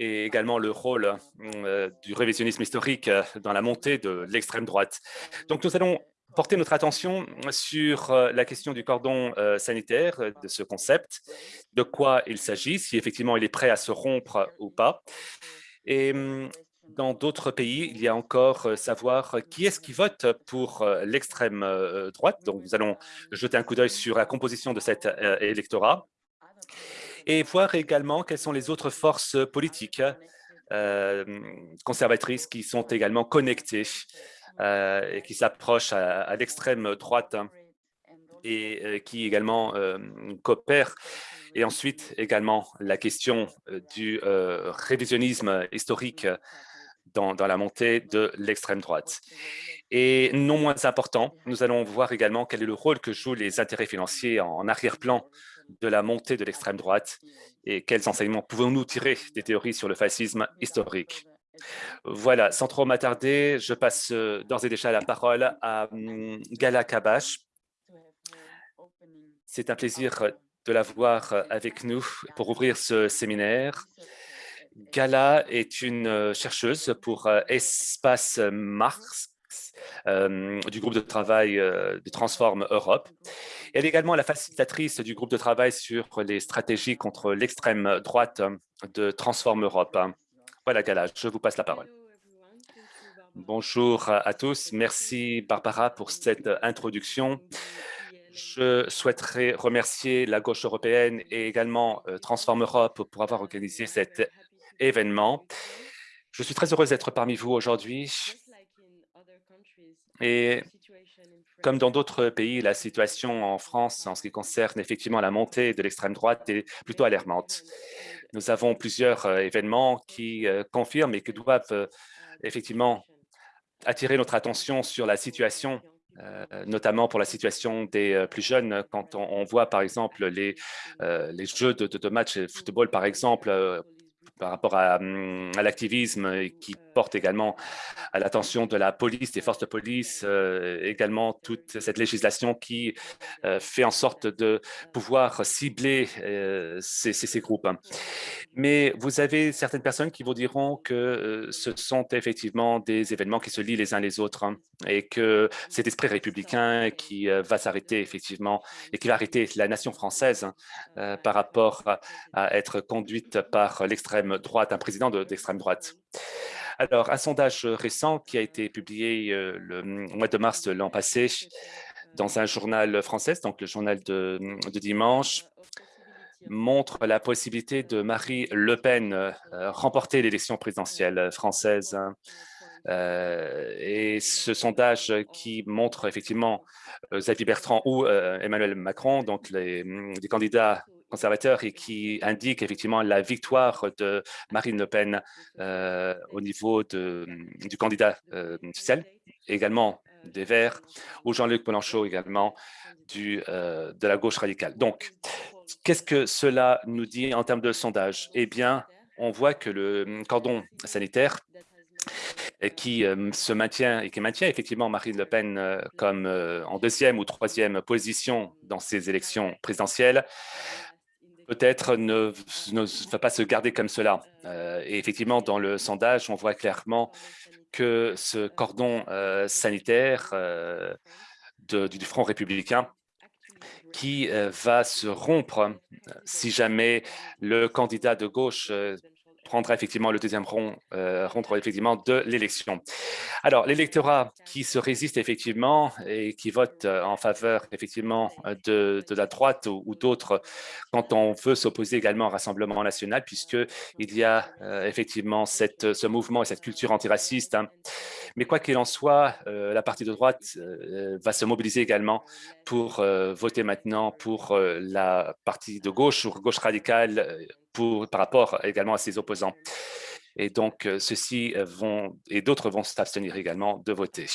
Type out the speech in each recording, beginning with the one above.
et également le rôle du révisionnisme historique dans la montée de l'extrême droite. Donc, nous allons porter notre attention sur la question du cordon sanitaire, de ce concept, de quoi il s'agit, si effectivement il est prêt à se rompre ou pas. Et dans d'autres pays, il y a encore savoir qui est-ce qui vote pour l'extrême droite. Donc, nous allons jeter un coup d'œil sur la composition de cet électorat et voir également quelles sont les autres forces politiques conservatrices qui sont également connectées et qui s'approchent à, l'extrême droite et qui également coopèrent. Et ensuite, également, la question du révisionnisme historique dans, la montée de l'extrême droite. Et non moins important, nous allons voir également quel est le rôle que jouent les intérêts financiers en arrière-plan de la montée de l'extrême droite et quels enseignements pouvons-nous tirer des théories sur le fascisme historique? Voilà, sans trop m'attarder, je passe euh, d'ores et déjà la parole à hum, Gala Kabash. C'est un plaisir de la voir avec nous pour ouvrir ce séminaire. Gala est une euh, chercheuse pour euh, Espace Du groupe de travail de Transform Europe. Elle est également la facilitatrice du groupe de travail sur les stratégies contre l'extrême droite de Transform Europe. Voilà, Gala, je vous passe la parole. Bonjour à tous. Merci, Barbara, pour cette introduction. Je souhaiterais remercier la gauche européenne et également Transform Europe pour avoir organisé cet événement. Je suis très heureuse d'être parmi vous aujourd'hui et comme dans d'autres pays, la situation en France, en ce qui concerne effectivement la montée de l'extrême droite, est plutôt alarmante. Nous avons plusieurs euh, événements qui euh, confirment et qui doivent euh, effectivement attirer notre attention sur la situation notamment pour la situation des plus jeunes, quand on, voit par exemple les, jeux de, de, de match de football, par exemple, par rapport à, hum, à l'activisme qui porte également à l'attention de la police, des forces de police, euh, également toute cette législation qui euh, fait en sorte de pouvoir cibler euh, ces, groupes. Mais vous avez certaines personnes qui vous diront que ce sont effectivement des événements qui se lient les uns les autres hein, et que cet esprit républicain qui va s'arrêter effectivement et qui va arrêter la nation française par rapport à être conduite par l'extrême droite, un président d'extrême droite. Alors, un sondage récent qui a été publié euh, le mois de mars de l'an passé dans un journal français, donc le journal de, dimanche, montre la possibilité de Marie Le Pen euh, remporter l'élection présidentielle française. Euh, et ce sondage qui montre effectivement Xavier Bertrand ou Emmanuel Macron, donc les, les candidats conservateur et qui indique effectivement la victoire de Marine Le Pen euh, au niveau de, du candidat euh, également des Verts, ou Jean-Luc Mélenchon également du, euh, de la gauche radicale. Donc, qu'est-ce que cela nous dit en termes de sondage? Eh bien, on voit que le cordon sanitaire qui se maintient et qui maintient effectivement Marine Le Pen comme en deuxième ou troisième position dans ces élections présidentielles, peut-être ne, va pas se garder comme cela. Euh, et effectivement, dans le sondage, on voit clairement que ce cordon euh, sanitaire euh, du Front républicain qui va se rompre si jamais le candidat de gauche prendra effectivement le deuxième rond, euh, effectivement de l'élection. Alors, l'électorat qui se résiste effectivement et qui vote euh, en faveur effectivement de, la droite ou, d'autres quand on veut s'opposer également au Rassemblement national, puisqu'il y a euh, effectivement cette, ce mouvement et cette culture antiraciste. Hein. Mais quoi qu'il en soit, euh, la partie de droite va se mobiliser également pour voter maintenant pour la partie de gauche ou gauche radicale par rapport également à ses opposants. Et donc, euh, ceux-ci vont, et d'autres vont s'abstenir également de voter.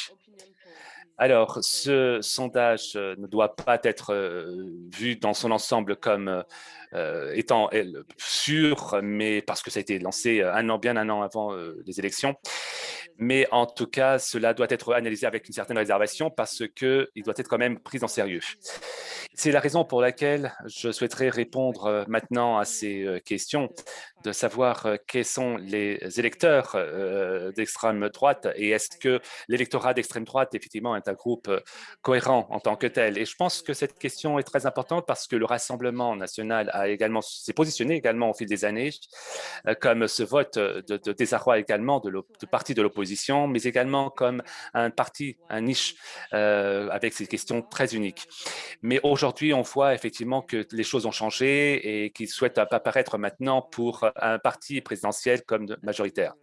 Alors, ce sondage euh, ne doit pas être euh, vu dans son ensemble comme étant sûr, mais parce que ça a été lancé un an, bien un an avant les élections. Mais en tout cas, cela doit être analysé avec une certaine réservation parce qu'il doit être quand même pris en sérieux. C'est la raison pour laquelle je souhaiterais répondre euh, maintenant à ces euh, questions, de savoir euh, quels sont les électeurs d'extrême droite et est-ce que l'électorat d'extrême droite, effectivement, est un groupe cohérent en tant que tel. Et je pense que cette question est très importante parce que le Rassemblement national a également s'est positionné également au fil des années comme ce vote de, désarroi également de, de parti de l'opposition, mais également comme un parti, un niche avec ces questions très uniques. Mais aujourd'hui, on voit effectivement que les choses ont changé et qu'ils souhaitent apparaître maintenant pour un parti présidentiel comme majoritaire.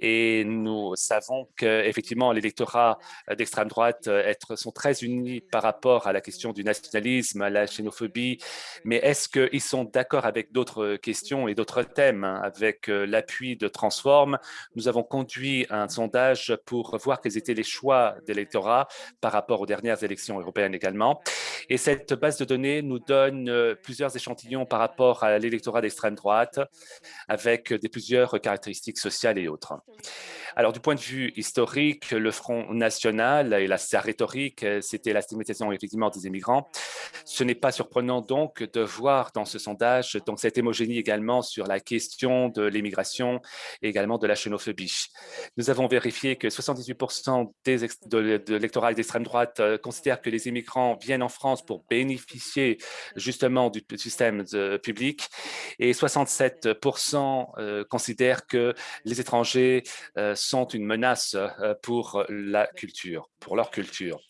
Et nous savons qu'effectivement, l'électorat d'extrême droite euh, sont très unis par rapport à la question du nationalisme, à la xénophobie. Mais est-ce qu'ils sont d'accord avec d'autres questions et d'autres thèmes hein? Avec euh, l'appui de Transform, nous avons conduit un sondage pour voir quels étaient les choix d'électorat par rapport aux dernières élections européennes également. Et cette base de données nous donne euh, plusieurs échantillons par rapport à l'électorat d'extrême droite avec des plusieurs caractéristiques sociales et autres. Alors, du point de vue historique, le Front national et la, sa rhétorique, euh, c'était la stigmatisation effectivement des immigrants. Ce n'est pas surprenant donc de voir dans ce sondage donc cette hémogénie également sur la question de l'immigration et également de la xénophobie. Nous avons vérifié que 78 des de, de l'électorat d'extrême droite euh, considèrent que les immigrants viennent en France pour bénéficier justement du système public et 67% euh, considèrent que les étrangers sont une menace pour la culture, pour leur culture.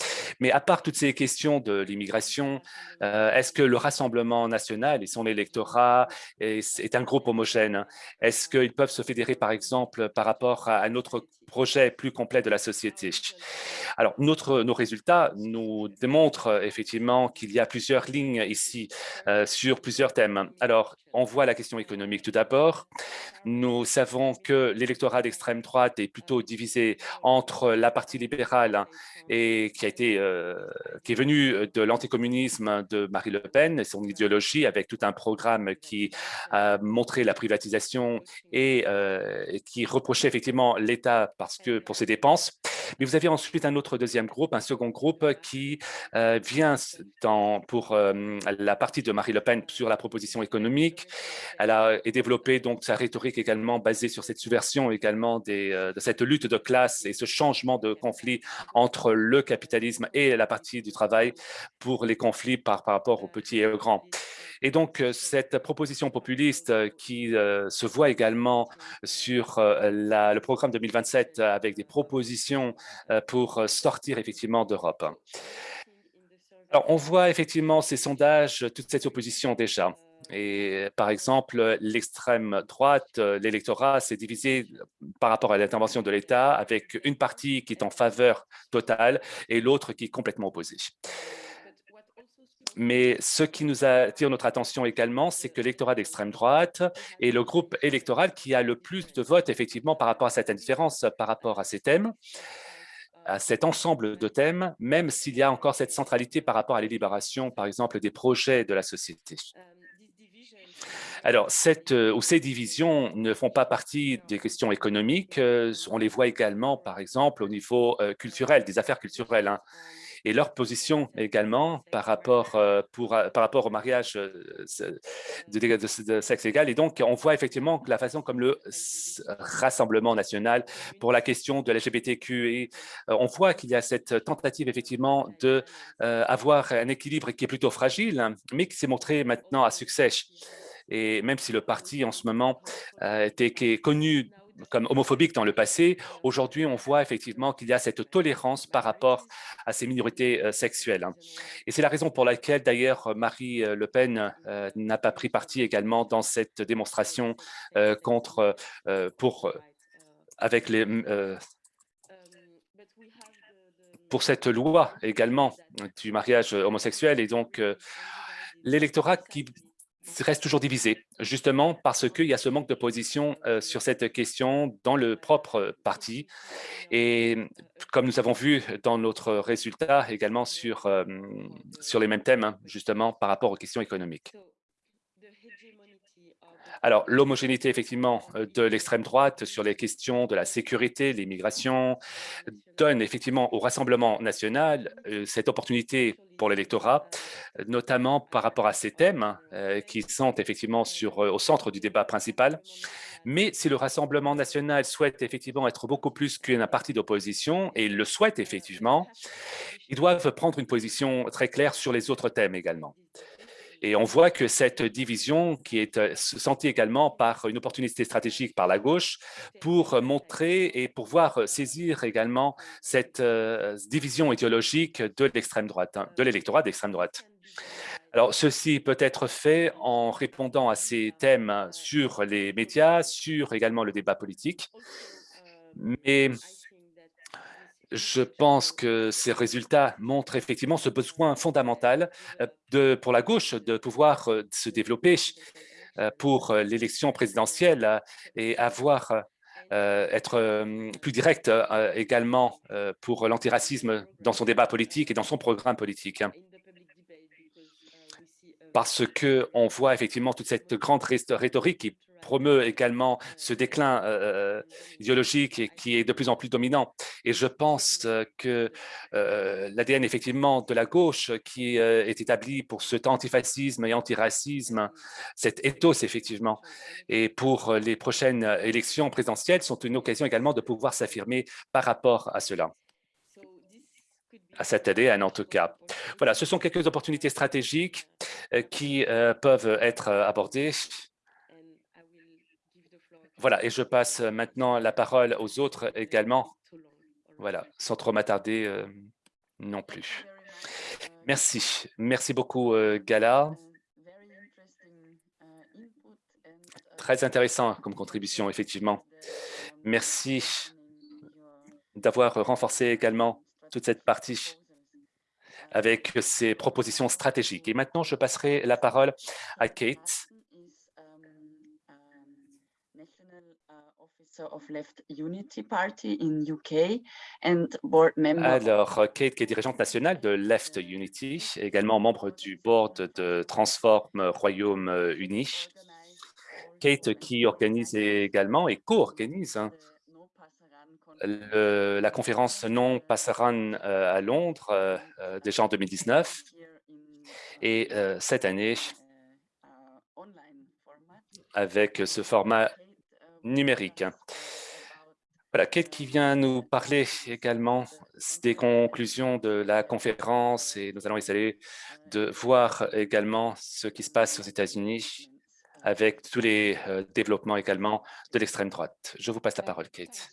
Mais à part toutes ces questions de l'immigration, est-ce que le Rassemblement national et son électorat est, un groupe homogène? Est-ce qu'ils peuvent se fédérer, par exemple, par rapport à un autre projet plus complet de la société? Alors, notre, nos résultats nous démontrent effectivement qu'il y a plusieurs lignes ici sur plusieurs thèmes. Alors, on voit la question économique tout d'abord. Nous savons que l'électorat d'extrême droite est plutôt divisé entre la partie libérale et qui a été qui est venue de l'anticommunisme de Marie Le Pen et son idéologie avec tout un programme qui a montré la privatisation et, et qui reprochait effectivement l'État parce que pour ses dépenses. Mais vous avez ensuite un autre deuxième groupe, un second groupe qui euh, vient pour euh, la partie de Marie Le Pen sur la proposition économique. Elle a développé donc sa rhétorique également basée sur cette subversion également euh, de cette lutte de classe et ce changement de conflit entre le capitalisme et la partie du travail pour les conflits par, par rapport aux petits et aux grands. Et donc, cette proposition populiste qui se voit également sur le programme 2027 avec des propositions pour sortir effectivement d'Europe. Alors, on voit effectivement ces sondages, toute cette opposition déjà. Et par exemple, l'extrême droite, l'électorat s'est divisé par rapport à l'intervention de l'État avec une partie qui est en faveur totale et l'autre qui est complètement opposée. Mais ce qui nous attire notre attention également, c'est que l'électorat d'extrême droite est le groupe électoral qui a le plus de votes effectivement par rapport à cette indifférence, par rapport à ces thèmes à cet ensemble de thèmes, même s'il y a encore cette centralité par rapport à l'élibération, par exemple, des projets de la société. Alors, euh, ces divisions ne font pas partie des questions économiques, euh, on les voit également, par exemple, au niveau euh, culturel, des affaires culturelles. Hein et leur position également par rapport, euh, pour, euh, par rapport au mariage euh, de, sexe égal. Et donc, on voit effectivement la façon comme le Rassemblement national pour la question de l'LGBTQ, on voit qu'il y a cette tentative effectivement d'avoir un équilibre qui est plutôt fragile, mais qui s'est montré maintenant à succès. Et même si le parti en ce moment était, qui est connu comme homophobique dans le passé, aujourd'hui, on voit effectivement qu'il y a cette tolérance par rapport à ces minorités euh, sexuelles. Hein. Et c'est la raison pour laquelle, d'ailleurs, Marie euh, Le Pen euh, n'a pas pris parti également dans cette démonstration contre, pour, avec les, pour cette loi également du mariage homosexuel. Et donc, l'électorat qui reste toujours divisé, justement parce qu'il y a ce manque de position euh, sur cette question dans le propre parti. Et comme nous avons vu dans notre résultat également sur, euh, sur les mêmes thèmes, hein, justement par rapport aux questions économiques. Alors, l'homogénéité, effectivement, euh, de l'extrême droite sur les questions de la sécurité, l'immigration, donne effectivement au Rassemblement national euh, cette opportunité pour l'électorat, notamment par rapport à ces thèmes euh, qui sont effectivement au centre du débat principal. Mais si le Rassemblement national souhaite effectivement être beaucoup plus qu'un parti d'opposition, et il le souhaite effectivement, ils doivent prendre une position très claire sur les autres thèmes également. Et on voit que cette division qui est euh, sentie également par une opportunité stratégique par la gauche pour montrer et pour voir euh, saisir également cette euh, division idéologique de l'extrême droite, hein, de l'électorat d'extrême droite. Alors, ceci peut être fait en répondant à ces thèmes sur les médias, sur également le débat politique, mais je pense que ces résultats montrent effectivement ce besoin fondamental euh, pour la gauche de pouvoir euh, se développer euh, pour l'élection présidentielle et avoir être plus direct également pour l'antiracisme dans son débat politique et dans son programme politique. Parce qu'on voit effectivement toute cette grande rhétorique qui promeut également ce déclin euh, euh, idéologique qui est de plus en plus dominant. Et je pense euh, que l'ADN effectivement de la gauche qui est établi pour cet antifascisme et antiracisme, cet ethos effectivement, et pour les prochaines élections présidentielles sont une occasion également de pouvoir s'affirmer par rapport à cela à cette ADN en tout cas. Voilà, ce sont quelques opportunités stratégiques euh, qui euh, peuvent être euh, abordées. Voilà, et je passe maintenant la parole aux autres également. Voilà, sans trop m'attarder non plus. Merci. Merci beaucoup, Gala. Très intéressant comme contribution, effectivement. Merci d'avoir renforcé également toute cette partie avec ses propositions stratégiques. Et maintenant, je passerai la parole à Kate. Alors, Kate, qui est dirigeante nationale de Left Unity, également membre du board de Transform Royaume-Uni. Kate, qui organise également et co-organise hein, la conférence non passeran euh, à Londres euh, euh, déjà en 2019 et cette année avec ce format numérique. Voilà, Kate qui vient nous parler également des conclusions de la conférence et nous allons essayer de voir également ce qui se passe aux États-Unis avec tous les développements également de l'extrême droite. Je vous passe la parole, Kate.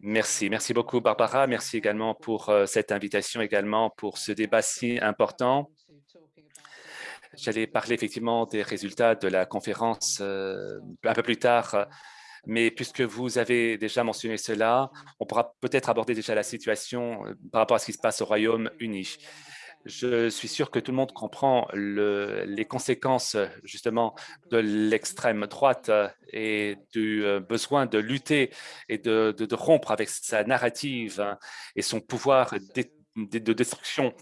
Merci. Merci beaucoup, Barbara. Merci également pour euh, cette invitation, également pour ce débat si important. J'allais parler effectivement des résultats de la conférence euh, un peu plus tard, mais puisque vous avez déjà mentionné cela, on pourra peut-être aborder déjà la situation euh, par rapport à ce qui se passe au Royaume-Uni. Je suis sûr que tout le monde comprend les conséquences justement de l'extrême droite et du euh, besoin de lutter et de, rompre avec sa narrative hein, et son pouvoir de destruction,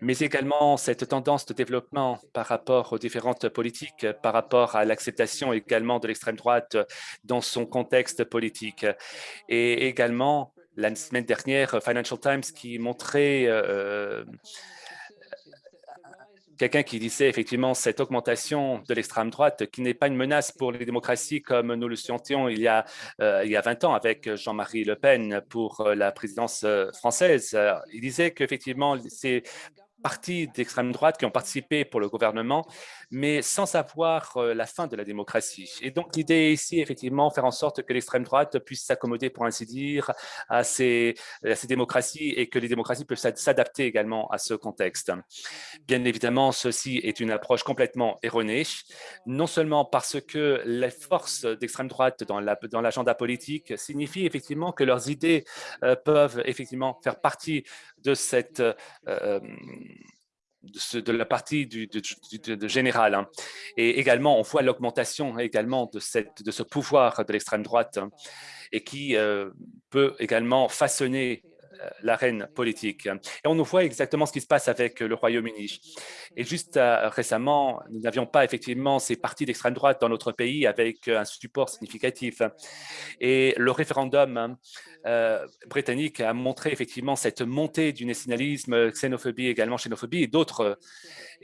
mais également cette tendance de développement par rapport aux différentes politiques, par rapport à l'acceptation également de l'extrême droite dans son contexte politique. Et également, la semaine dernière, Financial Times qui montrait euh, quelqu'un qui disait effectivement cette augmentation de l'extrême droite qui n'est pas une menace pour les démocraties comme nous le sentions il y a, euh, il y a 20 ans avec Jean-Marie Le Pen pour euh, la présidence euh, française. Il disait qu'effectivement, c'est partis d'extrême droite qui ont participé pour le gouvernement, mais sans savoir euh, la fin de la démocratie. Et donc, l'idée ici, effectivement, faire en sorte que l'extrême droite puisse s'accommoder, pour ainsi dire, à ces, démocraties et que les démocraties peuvent s'adapter également à ce contexte. Bien évidemment, ceci est une approche complètement erronée, non seulement parce que les forces d'extrême droite dans l'agenda politique signifient effectivement que leurs idées euh, peuvent effectivement faire partie de cette euh, de, la partie du, général. Hein. Et également, on voit l'augmentation également de, cette, de ce pouvoir de l'extrême droite hein, et qui euh, peut également façonner l'arène politique. Et on nous voit exactement ce qui se passe avec le Royaume-Uni. Et juste récemment, nous n'avions pas effectivement ces partis d'extrême droite dans notre pays avec un support significatif. Et le référendum britannique a montré effectivement cette montée du nationalisme, xénophobie également, xénophobie et d'autres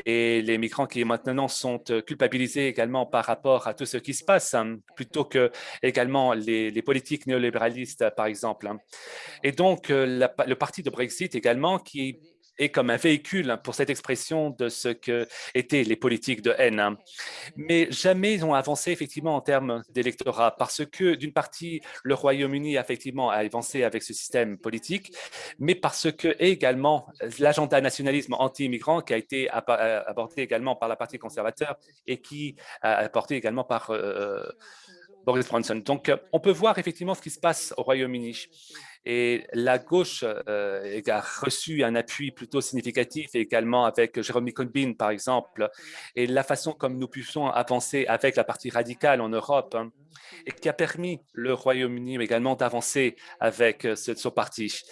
et les migrants qui maintenant sont euh, culpabilisés également par rapport à tout ce qui se passe, hein, plutôt que également les, politiques néolibéralistes, par exemple. Hein. Et donc, euh, le parti de Brexit également, qui est comme un véhicule pour cette expression de ce que étaient les politiques de haine. Hein. Mais jamais ils ont avancé effectivement en termes d'électorat parce que d'une partie, le Royaume-Uni effectivement a avancé avec ce système politique, mais parce que également l'agenda nationalisme anti-immigrant qui a été euh, abordé également par la partie conservateur et qui a apporté également par euh, Boris Johnson. Donc, on peut voir effectivement ce qui se passe au Royaume-Uni. Et la gauche euh, a reçu un appui plutôt significatif également avec Jeremy Corbyn, par exemple, et la façon comme nous puissions avancer avec la partie radicale en Europe, hein, et qui a permis le Royaume-Uni également d'avancer avec euh, ce, son parti,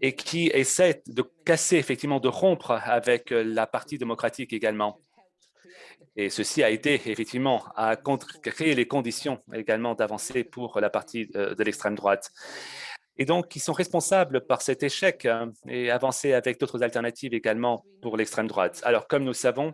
et qui essaie de casser, effectivement, de rompre avec la partie démocratique également. Et ceci a été effectivement à créer les conditions également d'avancer pour la partie euh, de l'extrême droite et donc ils sont responsables par cet échec hein, et avancer avec d'autres alternatives également pour l'extrême droite. Alors, comme nous savons,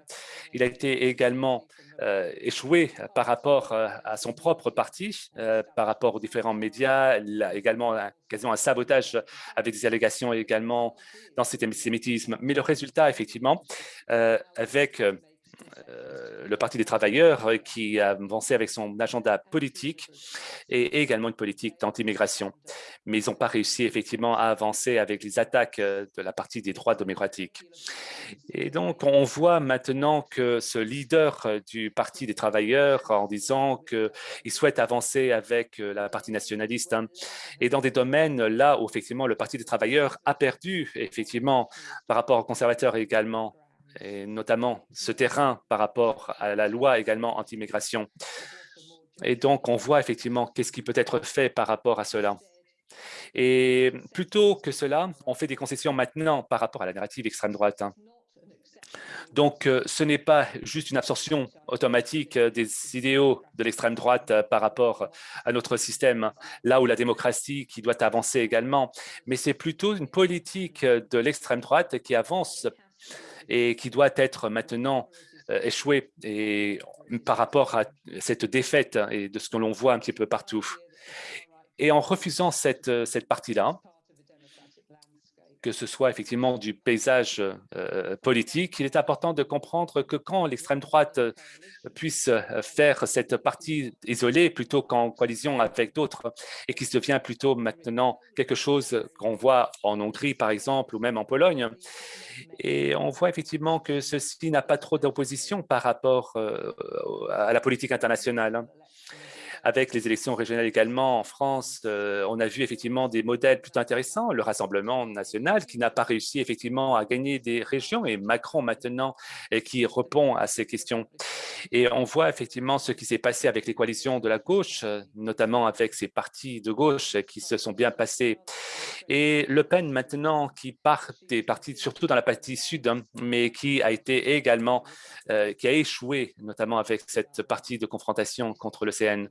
il a été également euh, échoué par rapport euh, à son propre parti, euh, par rapport aux différents médias, il a également quasiment un sabotage avec des allégations également d'antisémitisme. Mais le résultat, effectivement, avec le Parti des travailleurs euh, qui a avancé avec son agenda politique et également une politique d'anti-immigration. Mais ils n'ont pas réussi effectivement à avancer avec les attaques euh, de la partie des droits démocratiques. Et donc, on voit maintenant que ce leader du Parti des travailleurs en disant qu'il souhaite avancer avec la partie nationaliste hein, et dans des domaines là où effectivement le Parti des travailleurs a perdu effectivement par rapport aux conservateurs également et notamment ce terrain par rapport à la loi également anti-immigration. Et donc, on voit effectivement qu'est-ce qui peut être fait par rapport à cela. Et plutôt que cela, on fait des concessions maintenant par rapport à la narrative extrême droite. Hein. Donc, euh, ce n'est pas juste une absorption automatique euh, des idéaux de l'extrême droite euh, par rapport à notre système, là où la démocratie qui doit avancer également, mais c'est plutôt une politique de l'extrême droite qui avance et qui doit être maintenant euh, échoué et, par rapport à cette défaite hein, et de ce que l'on voit un petit peu partout. Et en refusant cette, euh, cette partie-là, que ce soit effectivement du paysage euh, politique, il est important de comprendre que quand l'extrême droite euh, puisse euh, faire cette partie isolée plutôt qu'en coalition avec d'autres et qui devient plutôt maintenant quelque chose qu'on voit en Hongrie, par exemple, ou même en Pologne. Et on voit effectivement que ceci n'a pas trop d'opposition par rapport à la politique internationale. Avec les élections régionales également en France, euh, on a vu effectivement des modèles plutôt intéressants. Le Rassemblement national qui n'a pas réussi effectivement à gagner des régions et Macron maintenant et qui répond à ces questions. Et on voit effectivement ce qui s'est passé avec les coalitions de la gauche, notamment avec ces partis de gauche qui se sont bien passés. Et Le Pen maintenant qui part des partis, surtout dans la partie sud, hein, mais qui a été également, euh, qui a échoué, notamment avec cette partie de confrontation contre le CN.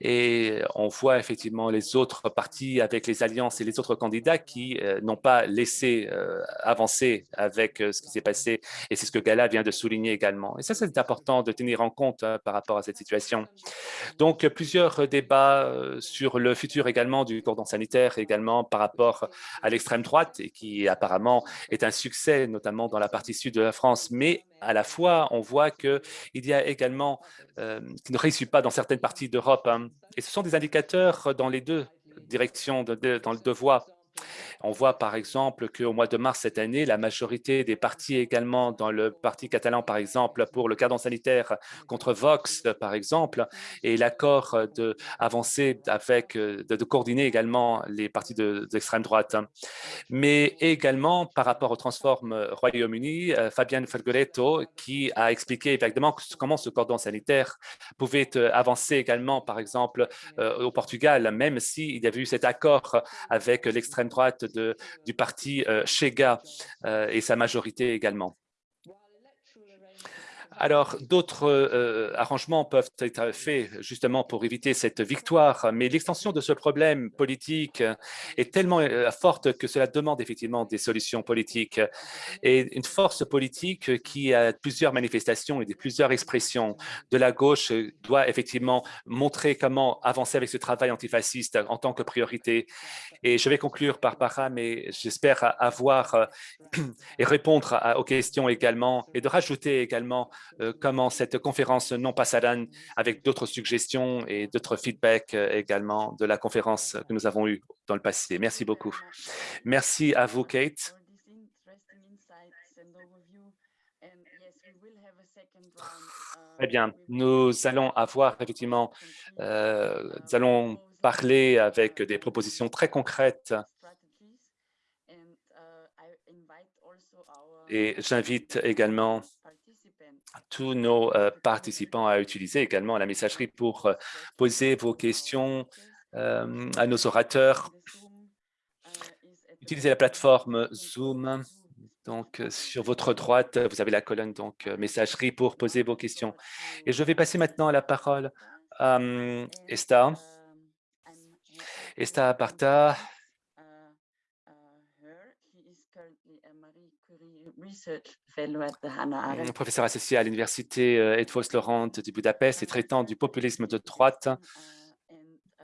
Et on voit effectivement les autres partis avec les alliances et les autres candidats qui euh, n'ont pas laissé euh, avancer avec euh, ce qui s'est passé. Et c'est ce que Gala vient de souligner également. Et ça, c'est important de tenir en compte par rapport à cette situation. Donc, plusieurs débats sur le futur également du cordon sanitaire, également par rapport à l'extrême droite, et qui apparemment est un succès, notamment dans la partie sud de la France. Mais à la fois, on voit qu'il y a également, qui ne réussit pas dans certaines parties d'Europe. Hein. Et ce sont des indicateurs dans les deux directions, dans les deux voies. On voit par exemple qu'au mois de mars cette année, la majorité des partis également dans le parti catalan, par exemple, pour le cadre sanitaire contre Vox, par exemple, et l'accord d'avancer avec, de, coordonner également les partis d'extrême droite. Mais également par rapport au Transform Royaume-Uni, euh, Fabian Fergoretto, qui a expliqué évidemment comment ce cordon sanitaire pouvait euh, avancer également, par exemple, euh, au Portugal, même s'il y avait eu cet accord avec l'extrême droite du parti Chega et sa majorité également. Alors, d'autres euh, arrangements peuvent être faits justement pour éviter cette victoire, mais l'extension de ce problème politique est tellement euh, forte que cela demande effectivement des solutions politiques et une force politique qui a plusieurs manifestations et plusieurs expressions de la gauche doit effectivement montrer comment avancer avec ce travail antifasciste en tant que priorité. Et je vais conclure par para, mais j'espère avoir euh, et répondre aux questions également et de rajouter également comment cette conférence non passadane avec d'autres suggestions et d'autres feedbacks euh, également de la conférence que nous avons eue dans le passé. Merci beaucoup. Merci à vous, Kate. Très bien. Nous allons avoir effectivement, euh, nous allons parler avec des propositions très concrètes et j'invite également tous nos euh, participants à utiliser également la messagerie pour euh, poser vos questions euh, à nos orateurs. Utilisez la plateforme Zoom. Donc, sur votre droite, vous avez la colonne donc messagerie pour poser vos questions. Et je vais passer maintenant la parole à Esther. Esther Aparta, Professeur associé à l'université euh, Edvos Laurent de Budapest et traitant du populisme de droite uh,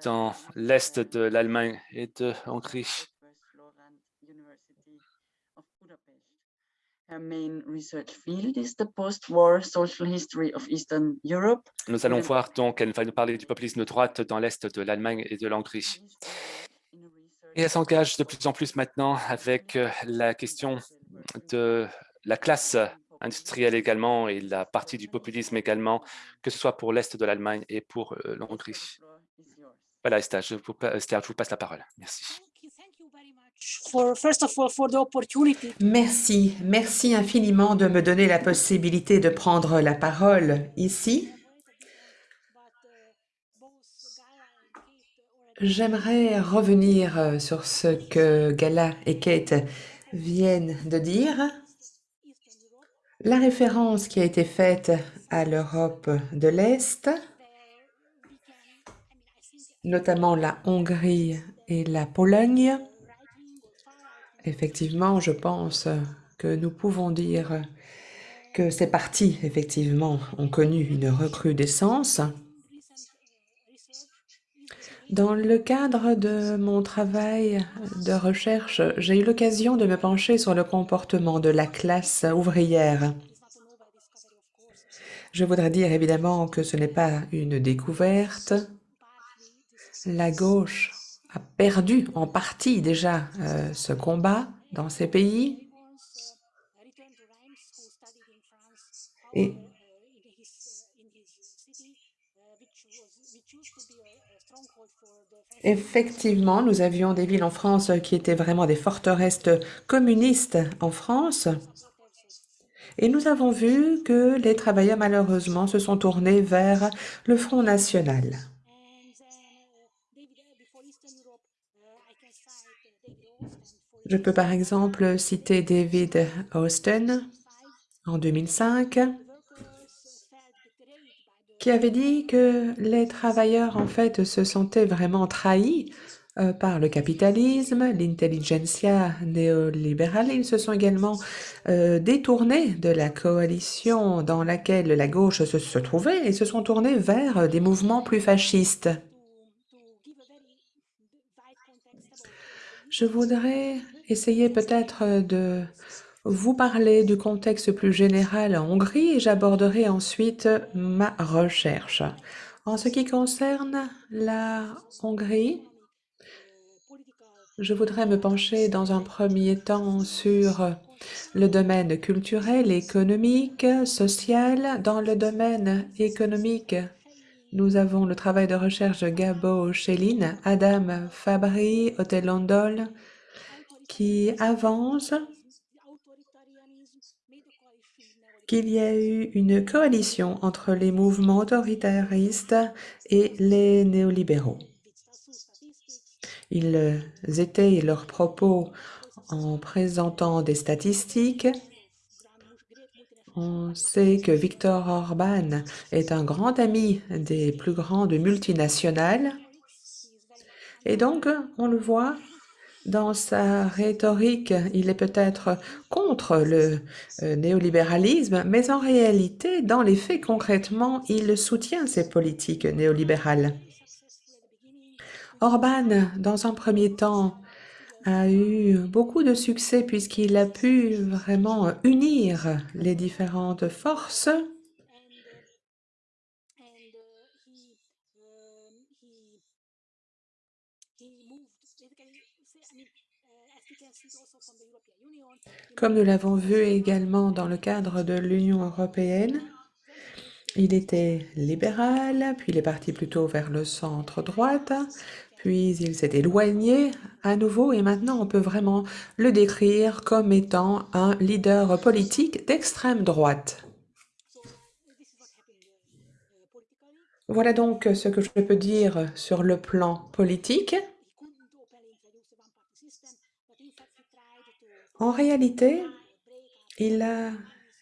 dans l'est de l'Allemagne et de Hongrie. Nous allons voir donc, elle va nous parler du populisme de droite dans l'est de l'Allemagne et de l'Hongrie. Et elle s'engage de plus en plus maintenant avec euh, la question de la classe industrielle également et la partie du populisme également, que ce soit pour l'Est de l'Allemagne et pour euh, l'Hongrie. Voilà, Esther, je vous, je vous passe la parole. Merci. Merci, merci infiniment de me donner la possibilité de prendre la parole ici. J'aimerais revenir euh, sur ce que Gala et Kate viennent de dire. La référence qui a été faite à l'Europe de l'Est, notamment la Hongrie et la Pologne, effectivement, je pense que nous pouvons dire que ces partis, effectivement, ont connu une recrudescence. Dans le cadre de mon travail de recherche, j'ai eu l'occasion de me pencher sur le comportement de la classe ouvrière. Je voudrais dire évidemment que ce n'est pas une découverte. La gauche a perdu en partie déjà euh, ce combat dans ces pays. Effectivement, nous avions des villes en France qui étaient vraiment des forteresses communistes en France. Et nous avons vu que les travailleurs, malheureusement, se sont tournés vers le Front National. Je peux par exemple citer David Austin en 2005, qui avait dit que les travailleurs, en fait, se sentaient vraiment trahis euh, par le capitalisme, l'intelligentsia néolibérale. Ils se sont également euh, détournés de la coalition dans laquelle la gauche se, se trouvait et se sont tournés vers des mouvements plus fascistes. Je voudrais essayer peut-être de vous parler du contexte plus général en Hongrie et j'aborderai ensuite ma recherche. En ce qui concerne la Hongrie, je voudrais me pencher dans un premier temps sur le domaine culturel, économique, social. Dans le domaine économique, nous avons le travail de recherche de Gabo Chéline, Adam Fabry, Hotel Londol, qui avance qu'il y a eu une coalition entre les mouvements autoritaristes et les néolibéraux. Ils étayent leurs propos en présentant des statistiques. On sait que Viktor Orban est un grand ami des plus grandes multinationales. Et donc, on le voit, dans sa rhétorique, il est peut-être contre le euh, néolibéralisme, mais en réalité, dans les faits, concrètement, il soutient ces politiques néolibérales. Orban, dans un premier temps, a eu beaucoup de succès puisqu'il a pu vraiment unir les différentes forces Comme nous l'avons vu également dans le cadre de l'Union européenne, il était libéral, puis il est parti plutôt vers le centre-droite, puis il s'est éloigné à nouveau et maintenant on peut vraiment le décrire comme étant un leader politique d'extrême droite. Voilà donc ce que je peux dire sur le plan politique. En réalité, il a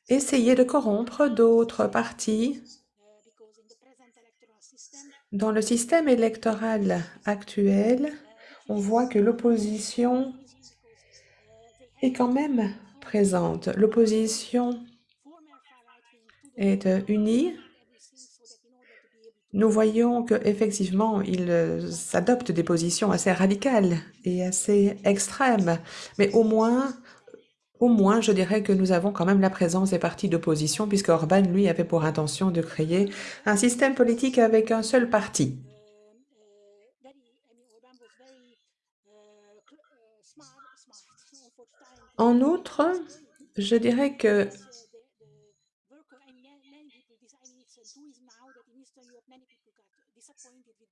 essayé de corrompre d'autres partis dans le système électoral actuel, on voit que l'opposition est quand même présente. L'opposition est unie. Nous voyons qu'effectivement, ils adoptent des positions assez radicales et assez extrêmes, mais au moins, au moins, je dirais que nous avons quand même la présence des partis d'opposition, puisque Orban, lui, avait pour intention de créer un système politique avec un seul parti. En outre, je dirais que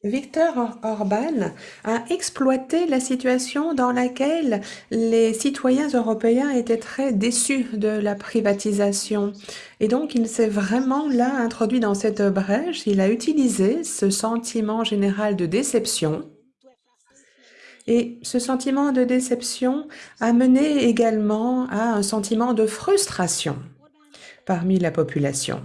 Viktor Orban a exploité la situation dans laquelle les citoyens européens étaient très déçus de la privatisation. Et donc, il s'est vraiment là introduit dans cette brèche. Il a utilisé ce sentiment général de déception. Et ce sentiment de déception a mené également à un sentiment de frustration parmi la population.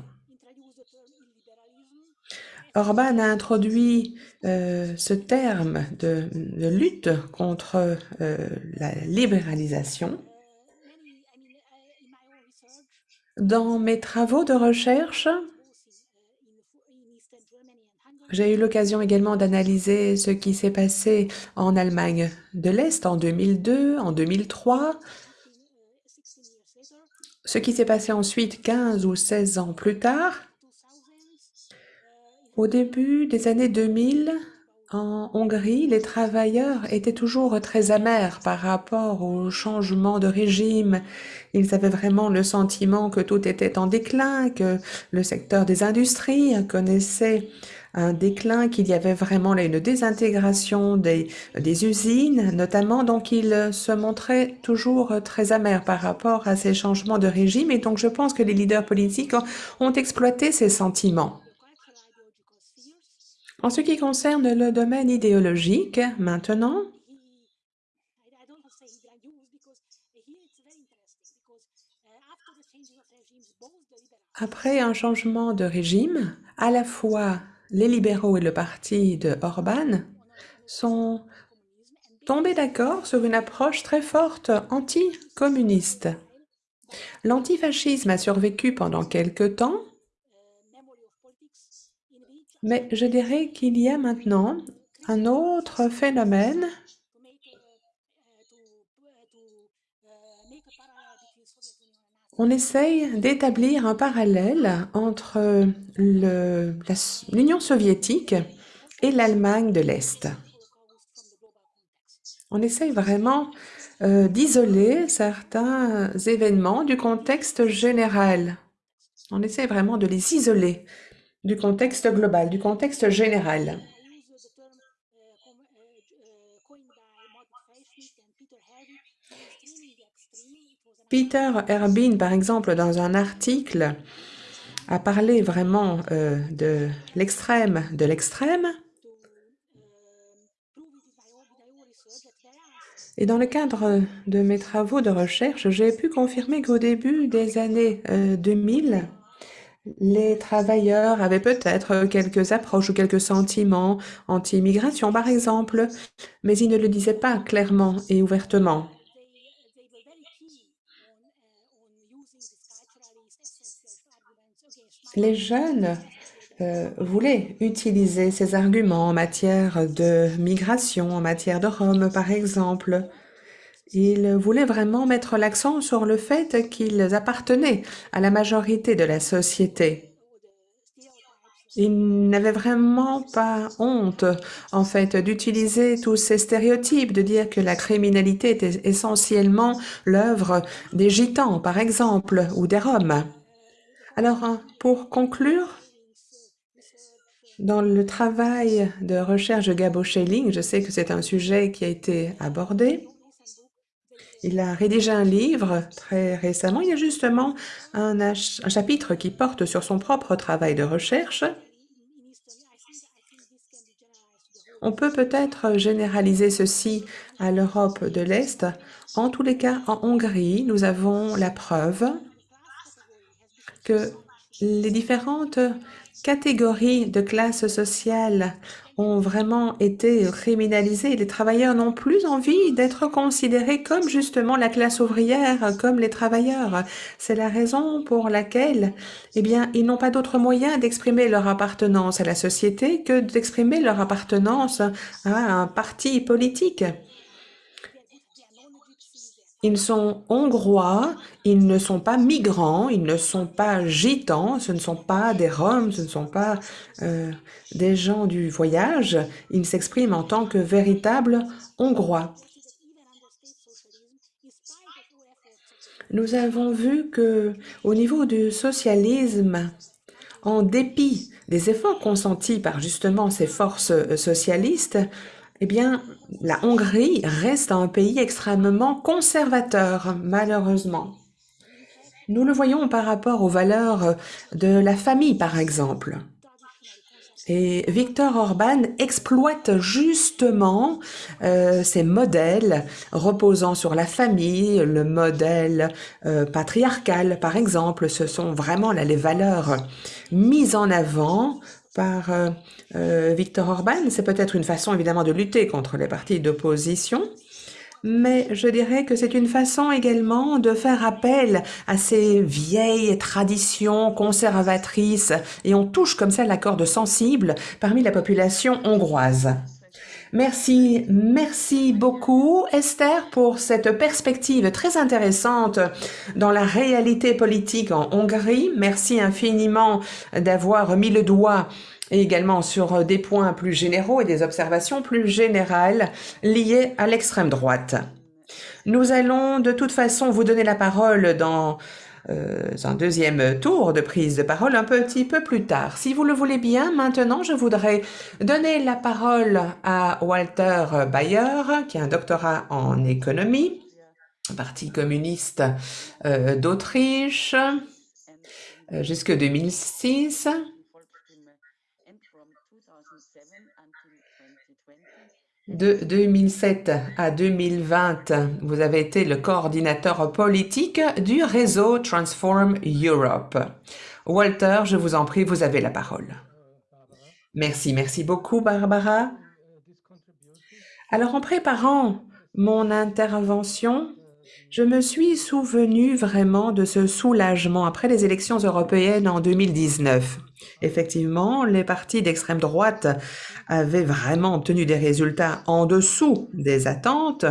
Orban a introduit euh, ce terme de, lutte contre euh, la libéralisation. Dans mes travaux de recherche, j'ai eu l'occasion également d'analyser ce qui s'est passé en Allemagne de l'Est en 2002, en 2003, ce qui s'est passé ensuite 15 ou 16 ans plus tard, au début des années 2000, en Hongrie, les travailleurs étaient toujours très amers par rapport au changement de régime. Ils avaient vraiment le sentiment que tout était en déclin, que le secteur des industries connaissait un déclin, qu'il y avait vraiment une désintégration des, des usines notamment. Donc, ils se montraient toujours très amers par rapport à ces changements de régime. Et donc, je pense que les leaders politiques ont exploité ces sentiments. En ce qui concerne le domaine idéologique, maintenant, après un changement de régime, à la fois les libéraux et le parti de Orban sont tombés d'accord sur une approche très forte anti-communiste. L'antifascisme a survécu pendant quelque temps, mais je dirais qu'il y a maintenant un autre phénomène on essaye d'établir un parallèle entre l'Union soviétique et l'Allemagne de l'Est. On essaye vraiment euh, d'isoler certains événements du contexte général. On essaye vraiment de les isoler du contexte global, du contexte général. Peter Herbin, par exemple, dans un article, a parlé vraiment euh, de l'extrême de l'extrême. Et dans le cadre de mes travaux de recherche, j'ai pu confirmer qu'au début des années 2000, les travailleurs avaient peut-être quelques approches ou quelques sentiments anti-immigration, par exemple, mais ils ne le disaient pas clairement et ouvertement. Les jeunes euh, voulaient utiliser ces arguments en matière de migration, en matière de Rome, par exemple. Ils voulaient vraiment mettre l'accent sur le fait qu'ils appartenaient à la majorité de la société. Ils n'avaient vraiment pas honte, en fait, d'utiliser tous ces stéréotypes, de dire que la criminalité était essentiellement l'œuvre des gitans, par exemple, ou des Roms. Alors, pour conclure, dans le travail de recherche de Gabo Schelling, je sais que c'est un sujet qui a été abordé. Il a rédigé un livre très récemment. Il y a justement un, chapitre qui porte sur son propre travail de recherche. On peut peut-être généraliser ceci à l'Europe de l'Est. En tous les cas, en Hongrie, nous avons la preuve que les différentes catégories de classes sociales ont vraiment été criminalisées. Les travailleurs n'ont plus envie d'être considérés comme justement la classe ouvrière, comme les travailleurs. C'est la raison pour laquelle, eh bien, ils n'ont pas d'autre moyen d'exprimer leur appartenance à la société que d'exprimer leur appartenance à un parti politique. Ils sont hongrois, ils ne sont pas migrants, ils ne sont pas gitans, ce ne sont pas des Roms, ce ne sont pas euh, des gens du voyage. Ils s'expriment en tant que véritables Hongrois. Nous avons vu que, au niveau du socialisme, en dépit des efforts consentis par justement ces forces euh, socialistes, eh bien, la Hongrie reste un pays extrêmement conservateur, malheureusement. Nous le voyons par rapport aux valeurs de la famille, par exemple. Et Viktor Orban exploite justement euh, ces modèles reposant sur la famille, le modèle euh, patriarcal, par exemple. Ce sont vraiment là les valeurs mises en avant par euh, euh, Victor Orban. C'est peut-être une façon évidemment de lutter contre les partis d'opposition, mais je dirais que c'est une façon également de faire appel à ces vieilles traditions conservatrices et on touche comme ça la corde sensible parmi la population hongroise. Merci, merci beaucoup Esther pour cette perspective très intéressante dans la réalité politique en Hongrie. Merci infiniment d'avoir mis le doigt également sur des points plus généraux et des observations plus générales liées à l'extrême droite. Nous allons de toute façon vous donner la parole dans euh, un deuxième tour de prise de parole un petit peu plus tard. Si vous le voulez bien, maintenant, je voudrais donner la parole à Walter Bayer, qui a un doctorat en économie, Parti communiste euh, d'Autriche, euh, jusque 2006. De 2007 à 2020, vous avez été le coordinateur politique du réseau Transform Europe. Walter, je vous en prie, vous avez la parole. Merci, merci beaucoup, Barbara. Alors, en préparant mon intervention, je me suis souvenu vraiment de ce soulagement après les élections européennes en 2019. Effectivement, les partis d'extrême droite avaient vraiment obtenu des résultats en dessous des attentes.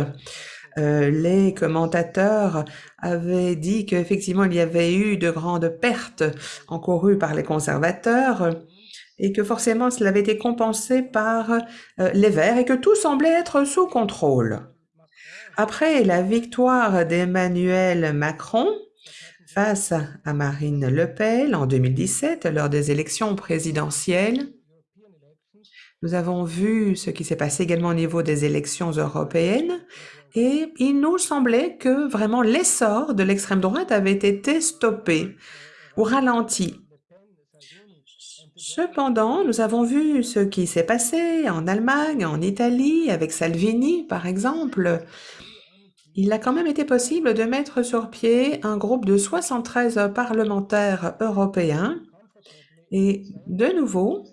Euh, les commentateurs avaient dit qu'effectivement, il y avait eu de grandes pertes encourues par les conservateurs et que forcément cela avait été compensé par euh, les Verts et que tout semblait être sous contrôle. Après la victoire d'Emmanuel Macron, face à Marine Le Pen en 2017 lors des élections présidentielles. Nous avons vu ce qui s'est passé également au niveau des élections européennes et il nous semblait que vraiment l'essor de l'extrême droite avait été stoppé ou ralenti. Cependant, nous avons vu ce qui s'est passé en Allemagne, en Italie, avec Salvini, par exemple, il a quand même été possible de mettre sur pied un groupe de 73 parlementaires européens et de nouveau,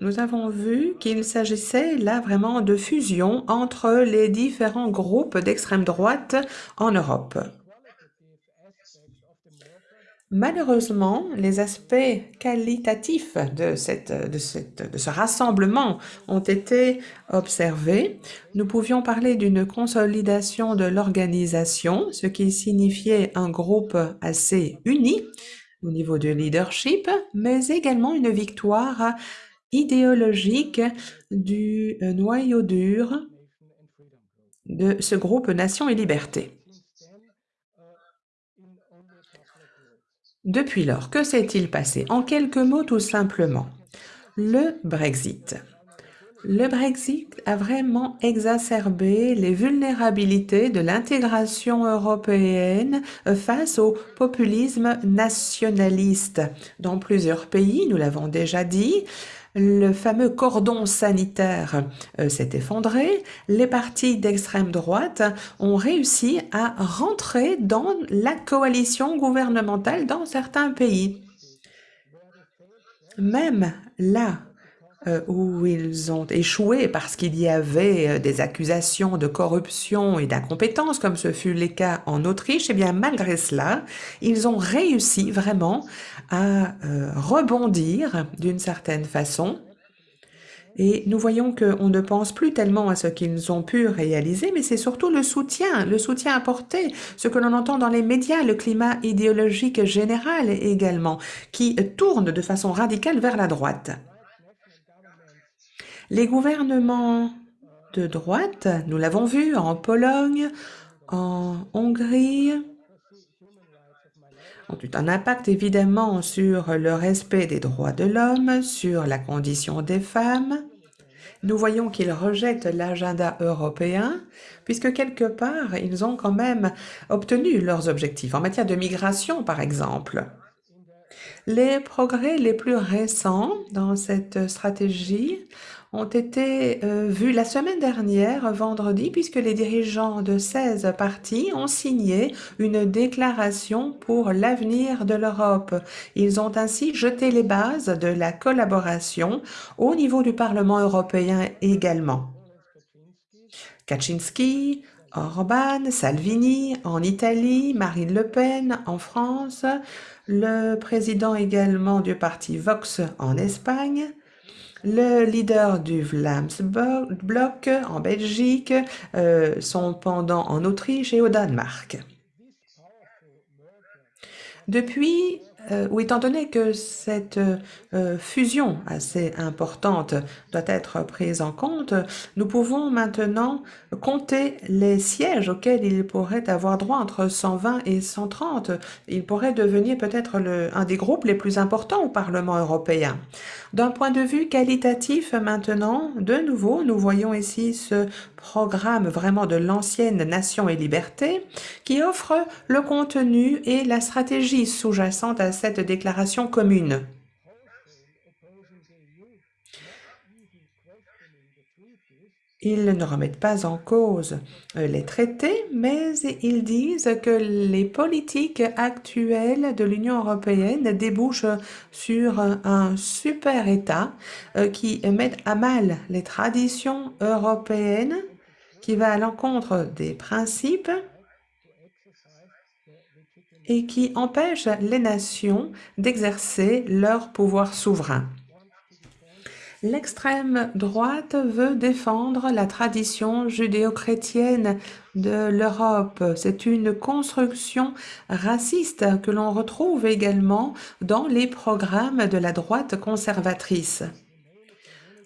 nous avons vu qu'il s'agissait là vraiment de fusion entre les différents groupes d'extrême droite en Europe. Malheureusement, les aspects qualitatifs de, cette, de, cette, de, ce rassemblement ont été observés. Nous pouvions parler d'une consolidation de l'organisation, ce qui signifiait un groupe assez uni au niveau du leadership, mais également une victoire idéologique du noyau dur de ce groupe Nation et Liberté. Depuis lors, que s'est-il passé? En quelques mots tout simplement. Le Brexit. Le Brexit a vraiment exacerbé les vulnérabilités de l'intégration européenne face au populisme nationaliste. Dans plusieurs pays, nous l'avons déjà dit, le fameux cordon sanitaire euh, s'est effondré, les partis d'extrême droite ont réussi à rentrer dans la coalition gouvernementale dans certains pays. Même là euh, où ils ont échoué parce qu'il y avait euh, des accusations de corruption et d'incompétence, comme ce fut le cas en Autriche, et eh bien malgré cela, ils ont réussi vraiment à euh, rebondir d'une certaine façon. Et nous voyons qu'on ne pense plus tellement à ce qu'ils ont pu réaliser, mais c'est surtout le soutien, le soutien apporté, ce que l'on entend dans les médias, le climat idéologique général également, qui tourne de façon radicale vers la droite. Les gouvernements de droite, nous l'avons vu en Pologne, en Hongrie, ont eu un impact évidemment sur le respect des droits de l'homme, sur la condition des femmes. Nous voyons qu'ils rejettent l'agenda européen, puisque quelque part, ils ont quand même obtenu leurs objectifs, en matière de migration par exemple. Les progrès les plus récents dans cette stratégie ont été euh, vus la semaine dernière, vendredi, puisque les dirigeants de 16 partis ont signé une déclaration pour l'avenir de l'Europe. Ils ont ainsi jeté les bases de la collaboration au niveau du Parlement européen également. Kaczynski, Orban, Salvini en Italie, Marine Le Pen en France, le président également du parti Vox en Espagne, le leader du Vlaams-Bloc en Belgique, euh, son pendant en Autriche et au Danemark. Depuis euh, ou étant donné que cette euh, fusion assez importante doit être prise en compte, nous pouvons maintenant compter les sièges auxquels il pourrait avoir droit entre 120 et 130. Il pourrait devenir peut-être un des groupes les plus importants au Parlement européen. D'un point de vue qualitatif maintenant, de nouveau, nous voyons ici ce programme vraiment de l'ancienne Nation et Liberté qui offre le contenu et la stratégie sous-jacente à cette déclaration commune. Ils ne remettent pas en cause euh, les traités, mais ils disent que les politiques actuelles de l'Union européenne débouchent sur un super État euh, qui met à mal les traditions européennes, qui va à l'encontre des principes et qui empêche les nations d'exercer leur pouvoir souverain. L'extrême droite veut défendre la tradition judéo-chrétienne de l'Europe. C'est une construction raciste que l'on retrouve également dans les programmes de la droite conservatrice.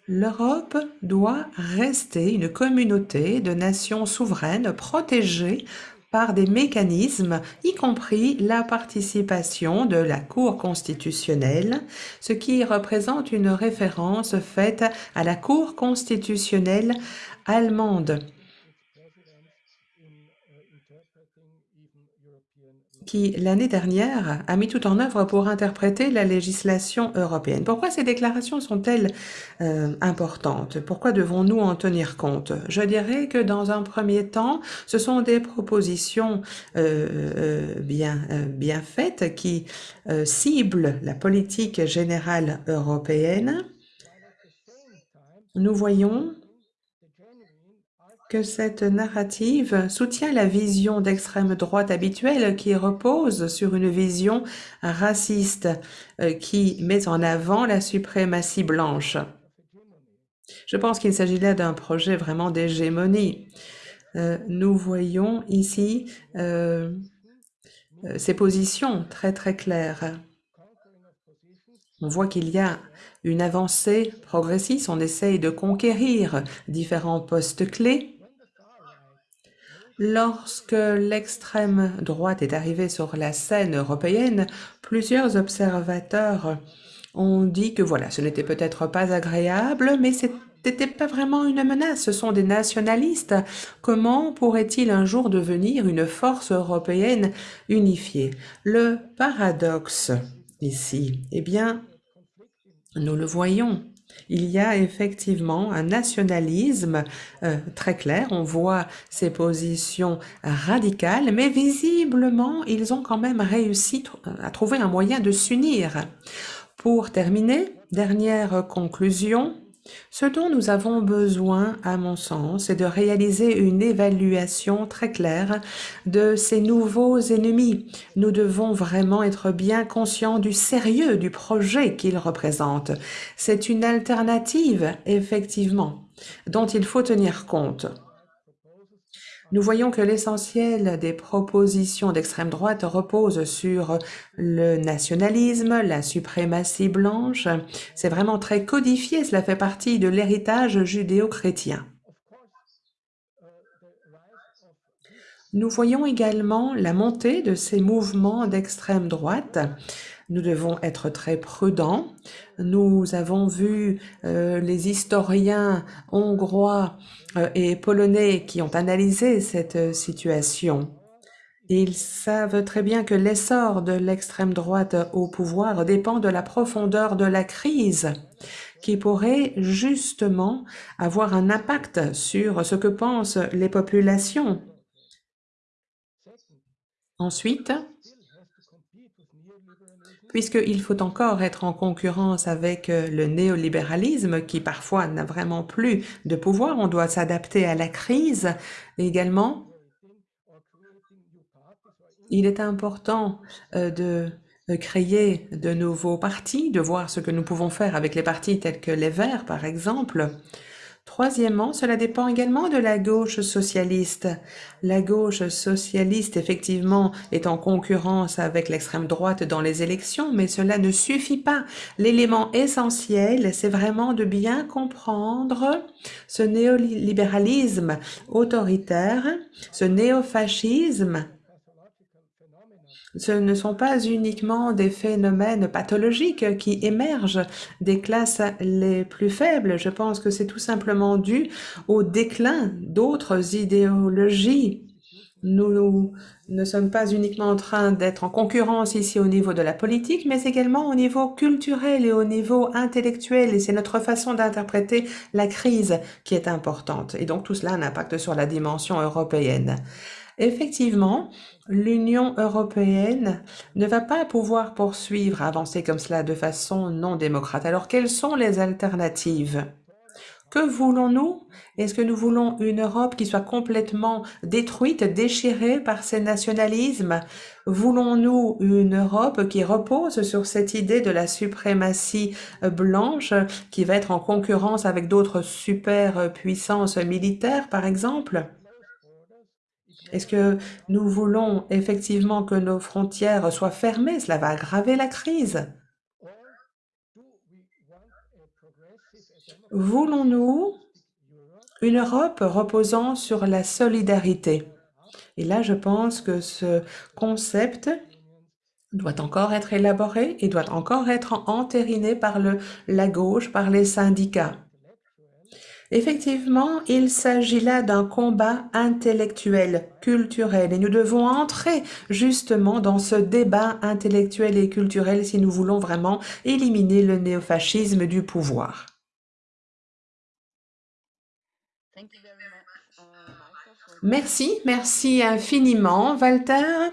L'Europe doit rester une communauté de nations souveraines protégées par des mécanismes, y compris la participation de la Cour constitutionnelle, ce qui représente une référence faite à la Cour constitutionnelle allemande. Qui, l'année dernière, a mis tout en œuvre pour interpréter la législation européenne. Pourquoi ces déclarations sont-elles euh, importantes? Pourquoi devons-nous en tenir compte? Je dirais que dans un premier temps, ce sont des propositions euh, euh, bien, bien faites qui ciblent la politique générale européenne. Nous voyons que cette narrative soutient la vision d'extrême droite habituelle qui repose sur une vision raciste euh, qui met en avant la suprématie blanche. Je pense qu'il s'agit là d'un projet vraiment d'hégémonie. Euh, nous voyons ici euh, ces positions très très claires. On voit qu'il y a une avancée progressiste, on essaye de conquérir différents postes clés Lorsque l'extrême droite est arrivée sur la scène européenne, plusieurs observateurs ont dit que voilà, ce n'était peut-être pas agréable, mais ce n'était pas vraiment une menace, ce sont des nationalistes. Comment pourrait-il un jour devenir une force européenne unifiée? Le paradoxe ici, eh bien, nous le voyons il y a effectivement un nationalisme euh, très clair. On voit ces positions radicales, mais visiblement, ils ont quand même réussi à trouver un moyen de s'unir. Pour terminer, dernière conclusion, ce dont nous avons besoin, à mon sens, c'est de réaliser une évaluation très claire de ces nouveaux ennemis. Nous devons vraiment être bien conscients du sérieux du projet qu'ils représentent. C'est une alternative, effectivement, dont il faut tenir compte. Nous voyons que l'essentiel des propositions d'extrême droite repose sur le nationalisme, la suprématie blanche. C'est vraiment très codifié, cela fait partie de l'héritage judéo-chrétien. Nous voyons également la montée de ces mouvements d'extrême droite nous devons être très prudents. Nous avons vu euh, les historiens hongrois euh, et polonais qui ont analysé cette euh, situation. Ils savent très bien que l'essor de l'extrême droite au pouvoir dépend de la profondeur de la crise qui pourrait justement avoir un impact sur ce que pensent les populations. Ensuite, puisqu'il faut encore être en concurrence avec euh, le néolibéralisme qui parfois n'a vraiment plus de pouvoir. On doit s'adapter à la crise également. Il est important euh, de créer de nouveaux partis, de voir ce que nous pouvons faire avec les partis tels que les Verts, par exemple, Troisièmement, cela dépend également de la gauche socialiste. La gauche socialiste, effectivement, est en concurrence avec l'extrême droite dans les élections, mais cela ne suffit pas. L'élément essentiel, c'est vraiment de bien comprendre ce néolibéralisme autoritaire, ce néofascisme ce ne sont pas uniquement des phénomènes pathologiques qui émergent des classes les plus faibles. Je pense que c'est tout simplement dû au déclin d'autres idéologies. Nous ne sommes pas uniquement en train d'être en concurrence ici au niveau de la politique, mais également au niveau culturel et au niveau intellectuel. Et c'est notre façon d'interpréter la crise qui est importante. Et donc tout cela a un impact sur la dimension européenne. Effectivement, l'Union européenne ne va pas pouvoir poursuivre, avancer comme cela de façon non démocrate. Alors, quelles sont les alternatives? Que voulons-nous? Est-ce que nous voulons une Europe qui soit complètement détruite, déchirée par ces nationalismes? Voulons-nous une Europe qui repose sur cette idée de la suprématie blanche qui va être en concurrence avec d'autres superpuissances militaires, par exemple? Est-ce que nous voulons effectivement que nos frontières soient fermées? Cela va aggraver la crise. Voulons-nous une Europe reposant sur la solidarité? Et là, je pense que ce concept doit encore être élaboré et doit encore être entériné par la gauche, par les syndicats. Effectivement, il s'agit là d'un combat intellectuel, culturel, et nous devons entrer justement dans ce débat intellectuel et culturel si nous voulons vraiment éliminer le néofascisme du pouvoir. Merci, merci infiniment, Walter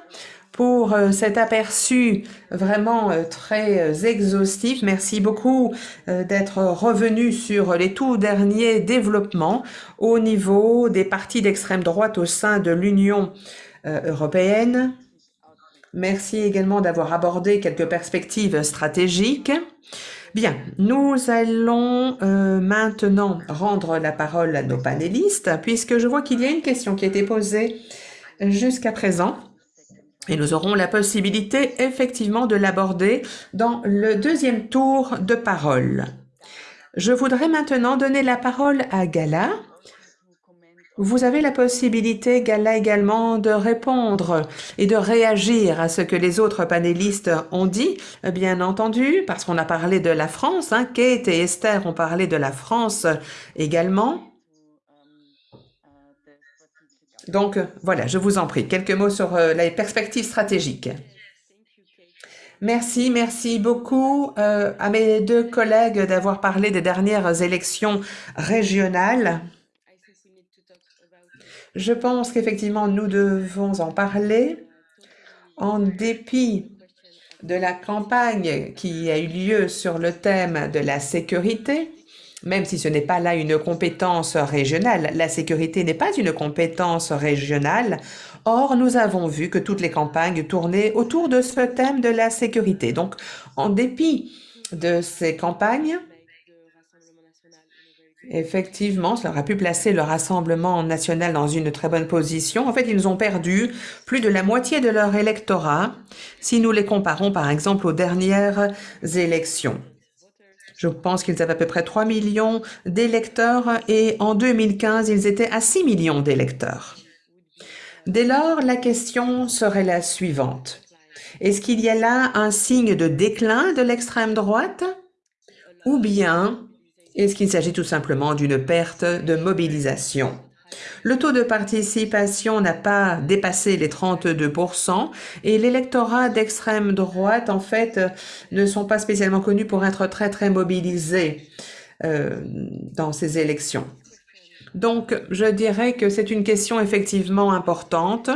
pour euh, cet aperçu vraiment euh, très euh, exhaustif. Merci beaucoup d'être revenu sur les tout derniers développements au niveau des partis d'extrême droite au sein de l'Union européenne. Merci également d'avoir abordé quelques perspectives stratégiques. Bien, nous allons maintenant rendre la parole à nos panélistes, puisque je vois qu'il y a une question qui a été posée jusqu'à présent. Et nous aurons la possibilité effectivement de l'aborder dans le deuxième tour de parole. Je voudrais maintenant donner la parole à Gala. Vous avez la possibilité, Gala, également de répondre et de réagir à ce que les autres panélistes ont dit, bien entendu, parce qu'on a parlé de la France. Hein. Kate et Esther ont parlé de la France également. Donc, euh, voilà, je vous en prie, quelques mots sur euh, les perspectives stratégiques. Merci, merci beaucoup euh, à mes deux collègues d'avoir parlé des dernières élections régionales. Je pense qu'effectivement, nous devons en parler en dépit de la campagne qui a eu lieu sur le thème de la sécurité même si ce n'est pas là une compétence régionale. La sécurité n'est pas une compétence régionale. Or, nous avons vu que toutes les campagnes tournaient autour de ce thème de la sécurité. Donc, en dépit de ces campagnes, Effectivement, cela aurait pu placer le Rassemblement national dans une très bonne position. En fait, ils ont perdu plus de la moitié de leur électorat si nous les comparons par exemple aux dernières élections. Je pense qu'ils avaient à peu près 3 millions d'électeurs et en 2015, ils étaient à 6 millions d'électeurs. Dès lors, la question serait la suivante. Est-ce qu'il y a là un signe de déclin de l'extrême droite? Ou bien est-ce qu'il s'agit tout simplement d'une perte de mobilisation? Le taux de participation n'a pas dépassé les 32% et l'électorat d'extrême droite, en fait, ne sont pas spécialement connus pour être très, très mobilisés euh, dans ces élections. Donc, je dirais que c'est une question effectivement importante.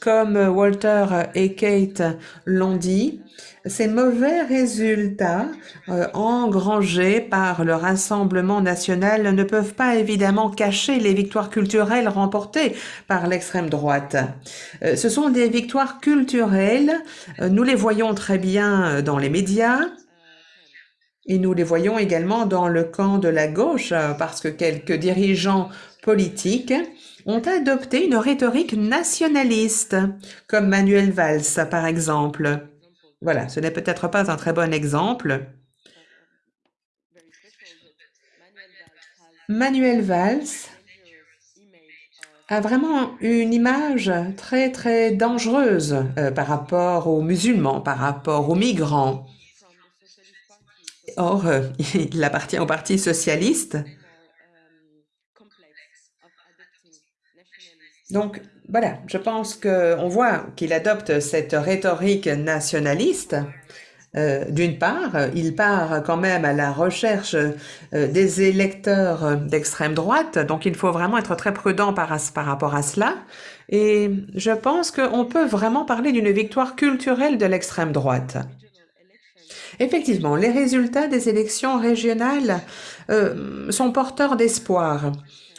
Comme Walter et Kate l'ont dit, ces mauvais résultats euh, engrangés par le Rassemblement national ne peuvent pas évidemment cacher les victoires culturelles remportées par l'extrême droite. Euh, ce sont des victoires culturelles, euh, nous les voyons très bien dans les médias, et nous les voyons également dans le camp de la gauche, parce que quelques dirigeants politiques ont adopté une rhétorique nationaliste, comme Manuel Valls par exemple. Voilà, ce n'est peut-être pas un très bon exemple. Manuel Valls a vraiment une image très, très dangereuse euh, par rapport aux musulmans, par rapport aux migrants. Or, euh, il appartient au Parti socialiste. Donc, voilà, je pense qu'on voit qu'il adopte cette rhétorique nationaliste. Euh, d'une part, il part quand même à la recherche euh, des électeurs d'extrême droite, donc il faut vraiment être très prudent par, rapport à cela. Et je pense qu'on peut vraiment parler d'une victoire culturelle de l'extrême droite. Effectivement, les résultats des élections régionales euh, sont porteurs d'espoir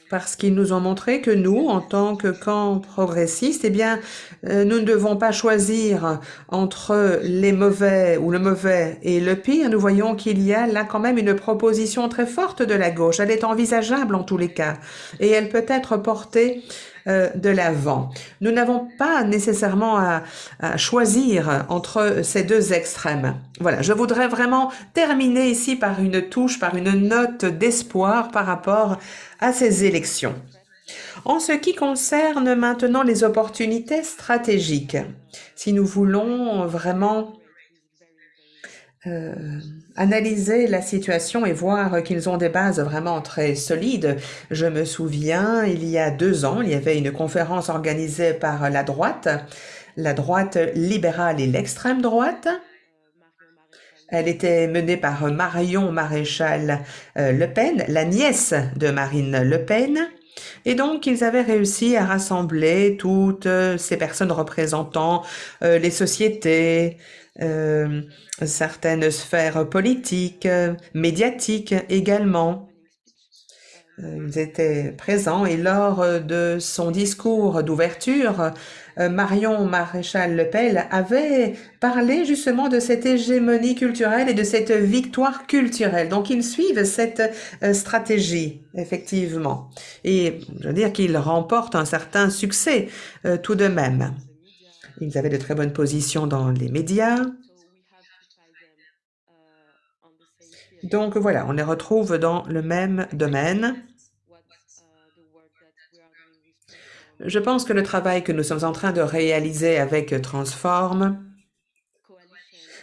parce qu'ils nous ont montré que nous, en tant que camp progressiste, eh bien, euh, nous ne devons pas choisir entre les mauvais ou le mauvais et le pire. Nous voyons qu'il y a là quand même une proposition très forte de la gauche. Elle est envisageable en tous les cas et elle peut être portée de l'avant. Nous n'avons pas nécessairement à, choisir entre ces deux extrêmes. Voilà, je voudrais vraiment terminer ici par une touche, par une note d'espoir par rapport à ces élections. En ce qui concerne maintenant les opportunités stratégiques, si nous voulons vraiment analyser la situation et voir qu'ils ont des bases vraiment très solides. Je me souviens, il y a deux ans, il y avait une conférence organisée par la droite, la droite libérale et l'extrême droite. Elle était menée par Marion Maréchal Le Pen, la nièce de Marine Le Pen. Et donc, ils avaient réussi à rassembler toutes ces personnes représentant les sociétés, euh, certaines sphères politiques, médiatiques également. Euh, ils étaient présents et lors de son discours d'ouverture, euh, Marion Maréchal Le Pen avait parlé justement de cette hégémonie culturelle et de cette victoire culturelle. Donc, ils suivent cette stratégie, effectivement. Et je veux dire qu'ils remportent un certain succès tout de même. Ils avaient de très bonnes positions dans les médias. Donc voilà, on les retrouve dans le même domaine. Je pense que le travail que nous sommes en train de réaliser avec Transform,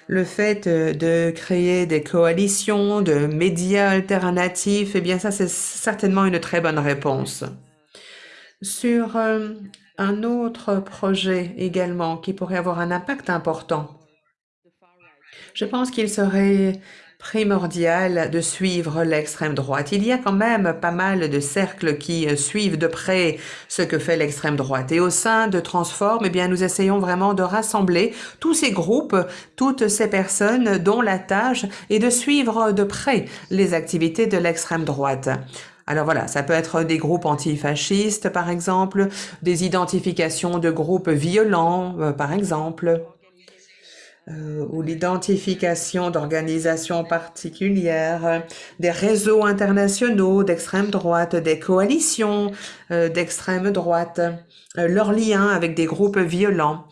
le fait de créer des coalitions de médias alternatifs, eh bien ça c'est certainement une très bonne réponse. Sur euh, un autre projet également qui pourrait avoir un impact important. Je pense qu'il serait primordial de suivre l'extrême droite. Il y a quand même pas mal de cercles qui euh, suivent de près ce que fait l'extrême droite. Et au sein de Transform, eh nous essayons vraiment de rassembler tous ces groupes, toutes ces personnes dont la tâche est de suivre de près les activités de l'extrême droite. Alors voilà, ça peut être des groupes antifascistes, par exemple, des identifications de groupes violents, euh, par exemple, euh, ou l'identification d'organisations particulières, des réseaux internationaux d'extrême droite, des coalitions euh, d'extrême droite, leurs liens avec des groupes violents.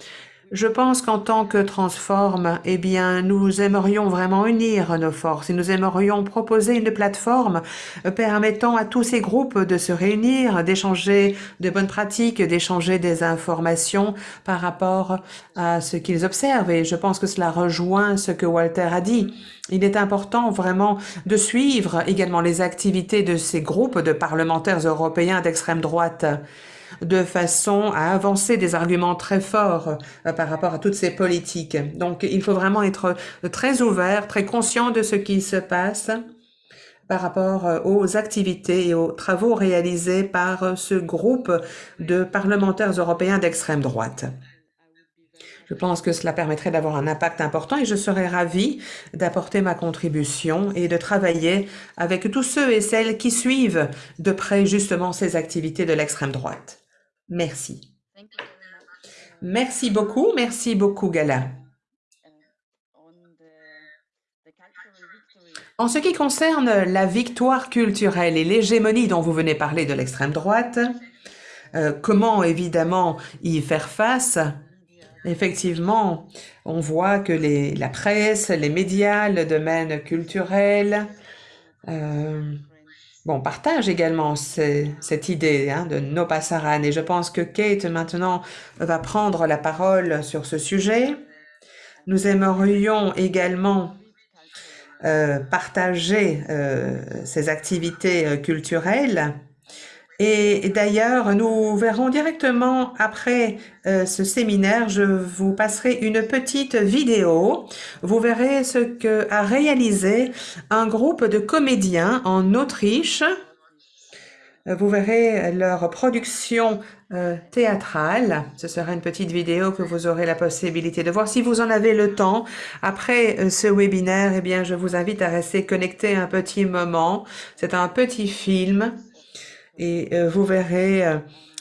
Je pense qu'en tant que Transform, eh bien, nous aimerions vraiment unir nos forces et nous aimerions proposer une plateforme euh, permettant à tous ces groupes de se réunir, d'échanger de bonnes pratiques, d'échanger des informations par rapport à ce qu'ils observent. Et je pense que cela rejoint ce que Walter a dit. Il est important vraiment de suivre également les activités de ces groupes de parlementaires européens d'extrême droite de façon à avancer des arguments très forts euh, par rapport à toutes ces politiques. Donc, il faut vraiment être très ouvert, très conscient de ce qui se passe par rapport euh, aux activités et aux travaux réalisés par euh, ce groupe de parlementaires européens d'extrême droite. Je pense que cela permettrait d'avoir un impact important et je serais ravie d'apporter ma contribution et de travailler avec tous ceux et celles qui suivent de près justement ces activités de l'extrême droite. Merci. Merci beaucoup, merci beaucoup Gala. En ce qui concerne la victoire culturelle et l'hégémonie dont vous venez parler de l'extrême droite, euh, comment évidemment y faire face? Effectivement, on voit que les, la presse, les médias, le domaine culturel, euh, bon, partage également cette idée hein, de no passaran. Et je pense que Kate maintenant va prendre la parole sur ce sujet. Nous aimerions également euh, partager euh, ces activités culturelles et d'ailleurs, nous verrons directement après euh, ce séminaire, je vous passerai une petite vidéo. Vous verrez ce que a réalisé un groupe de comédiens en Autriche. Vous verrez leur production euh, théâtrale. Ce sera une petite vidéo que vous aurez la possibilité de voir. Si vous en avez le temps, après euh, ce webinaire, eh bien, je vous invite à rester connecté un petit moment. C'est un petit film et euh, vous verrez euh,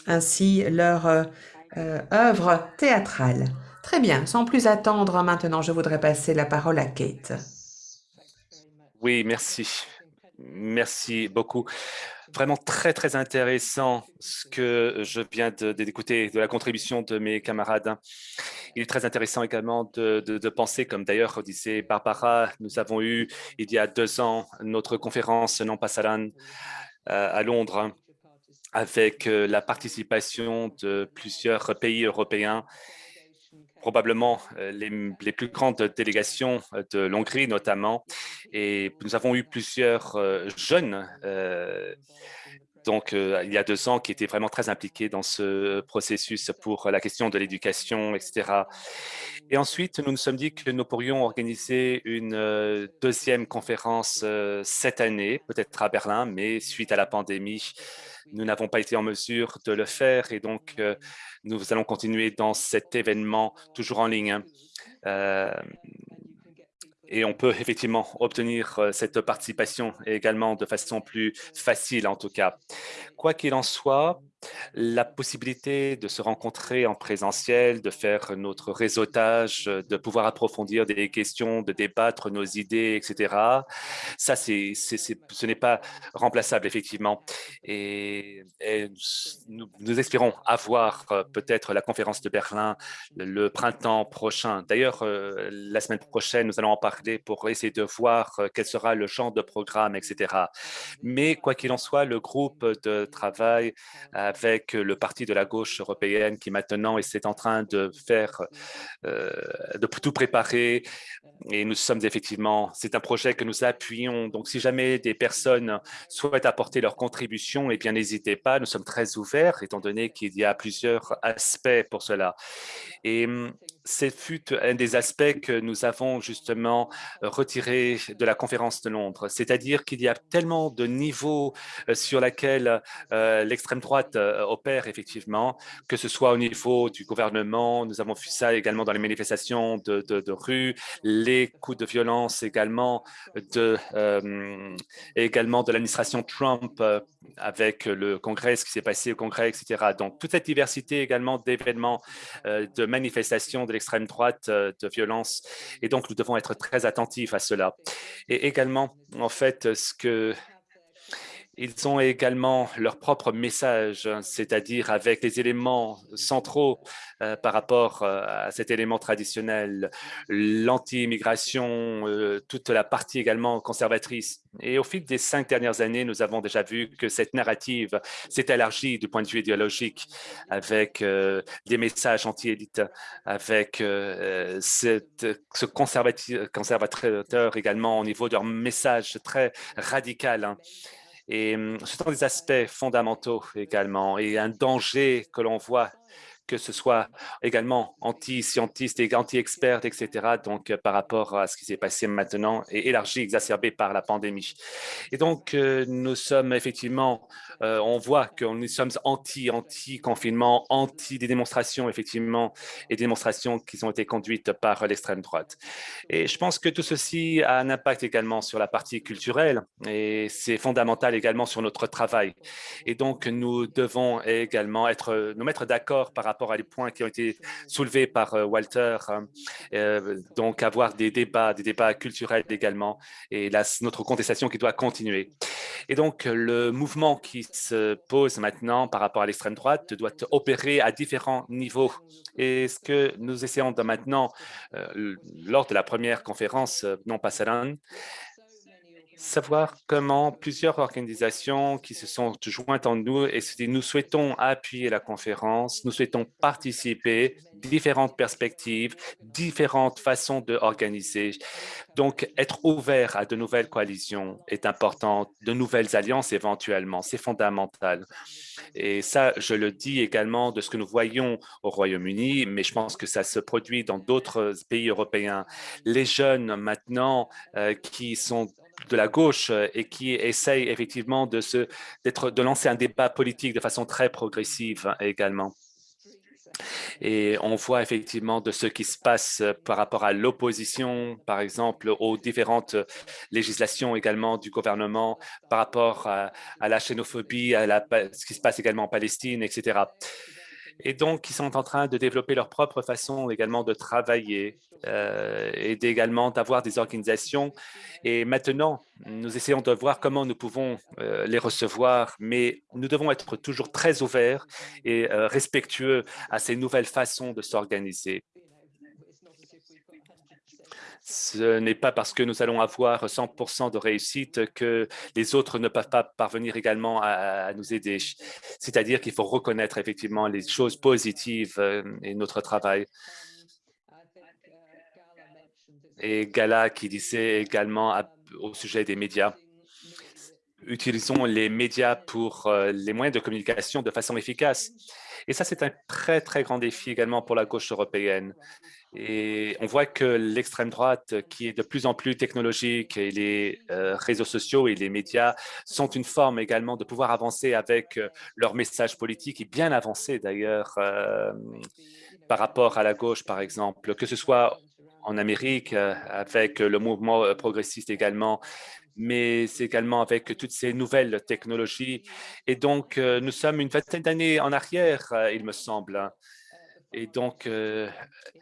ainsi leur euh, œuvre théâtrale. Très bien, sans plus attendre maintenant, je voudrais passer la parole à Kate. Oui, merci. Merci beaucoup. Vraiment très, très intéressant ce que je viens d'écouter de, la contribution de mes camarades. Il est très intéressant également de, penser, comme d'ailleurs disait Barbara, nous avons eu il y a deux ans notre conférence Non Passaran à Londres avec euh, la participation de plusieurs pays européens probablement les, les, plus grandes délégations de l'Hongrie notamment. Et nous avons eu plusieurs jeunes donc, il y a deux ans, qui étaient vraiment très impliqués dans ce processus pour la question de l'éducation, etc. Et ensuite, nous nous sommes dit que nous pourrions organiser une deuxième conférence cette année, peut-être à Berlin, mais suite à la pandémie, nous n'avons pas été en mesure de le faire et donc nous allons continuer dans cet événement toujours en ligne. Euh, et on peut effectivement obtenir cette participation également de façon plus facile en tout cas. Quoi qu'il en soit, la possibilité de se rencontrer en présentiel, de faire notre réseautage, de pouvoir approfondir des questions, de débattre nos idées, etc. Ça, c'est, ce n'est pas remplaçable, effectivement. Et, nous, espérons avoir euh, peut-être la conférence de Berlin le printemps prochain. D'ailleurs, euh, la semaine prochaine, nous allons en parler pour essayer de voir euh, quel sera le champ de programme, etc. Mais quoi qu'il en soit, le groupe de travail avec le parti de la gauche européenne qui maintenant est en train de faire, euh, de tout préparer. Et nous sommes effectivement, c'est un projet que nous appuyons. Donc, si jamais des personnes souhaitent apporter leur contribution, eh bien, n'hésitez pas. Nous sommes très ouverts, étant donné qu'il y a plusieurs aspects pour cela. Et hum, c'est fut un des aspects que nous avons justement retiré de la conférence de Londres, c'est-à-dire qu'il y a tellement de niveaux euh, sur lesquels euh, l'extrême droite euh, opère effectivement, que ce soit au niveau du gouvernement, nous avons vu ça également dans les manifestations de, de, rue, les coups de violence également de, également de l'administration Trump avec le Congrès, ce qui s'est passé au Congrès, etc. Donc, toute cette diversité également d'événements, de manifestations de l'extrême droite, de violence. Et donc, nous devons être très attentifs à cela. Et également, en fait, ce que ils ont également leur propre message, c'est-à-dire avec les éléments centraux euh, par rapport euh, à cet élément traditionnel, l'anti-immigration, euh, toute la partie également conservatrice. Et au fil des cinq dernières années, nous avons déjà vu que cette narrative s'est élargie du point de vue idéologique avec des messages anti-élites, avec ce conservateur également au niveau de leur message très radical. Hein. Et hum, ce sont des aspects fondamentaux également et un danger que l'on voit que ce soit également anti-scientiste et anti-expert, etc. Donc, euh, par rapport à ce qui s'est passé maintenant et élargi, exacerbé par la pandémie. Et donc, euh, nous sommes effectivement, euh, on voit que nous sommes anti, anti-confinement, anti des démonstrations, effectivement, et démonstrations qui ont été conduites par l'extrême droite. Et je pense que tout ceci a un impact également sur la partie culturelle et c'est fondamental également sur notre travail. Et donc, nous devons également être, nous mettre d'accord par rapport rapport à les points qui ont été soulevés par euh, Walter. Hein. Euh, donc, avoir des débats, des débats culturels également, et là, notre contestation qui doit continuer. Et donc, le mouvement qui se pose maintenant par rapport à l'extrême droite doit opérer à différents niveaux. Et ce que nous essayons de maintenant, euh, lors de la première conférence non passerelle, savoir comment plusieurs organisations qui se sont jointes en nous et nous souhaitons appuyer la conférence, nous souhaitons participer, différentes perspectives, différentes façons d'organiser. Donc, être ouvert à de nouvelles coalitions est important, de nouvelles alliances éventuellement, c'est fondamental. Et ça, je le dis également de ce que nous voyons au Royaume-Uni, mais je pense que ça se produit dans d'autres pays européens. Les jeunes maintenant euh, qui sont de la gauche euh, et qui essaye effectivement de, se, de lancer un débat politique de façon très progressive également. Et on voit effectivement de ce qui se passe euh, par rapport à l'opposition, par exemple, aux différentes législations également du gouvernement, par rapport à, la xénophobie, à la, ce qui se passe également en Palestine, etc et donc ils sont en train de développer leur propre façon également de travailler euh, et également d'avoir des organisations. Et maintenant, nous essayons de voir comment nous pouvons euh, les recevoir, mais nous devons être toujours très ouverts et euh, respectueux à ces nouvelles façons de s'organiser. Ce n'est pas parce que nous allons avoir 100% de réussite que les autres ne peuvent pas parvenir également à, nous aider. C'est-à-dire qu'il faut reconnaître effectivement les choses positives euh, et notre travail. et Gala qui disait également au sujet des médias. Utilisons les médias pour les moyens de communication de façon efficace. Et ça, c'est un très, très grand défi également pour la gauche européenne. Et on voit que l'extrême droite, qui est de plus en plus technologique, et les réseaux sociaux et les médias sont une forme également de pouvoir avancer avec leur message politique et bien avancer d'ailleurs par rapport à la gauche, par exemple, que ce soit en Amérique avec le mouvement progressiste également, mais c'est également avec toutes ces nouvelles technologies. Et donc, euh, nous sommes une vingtaine d'années en arrière, euh, il me semble. Et donc, euh,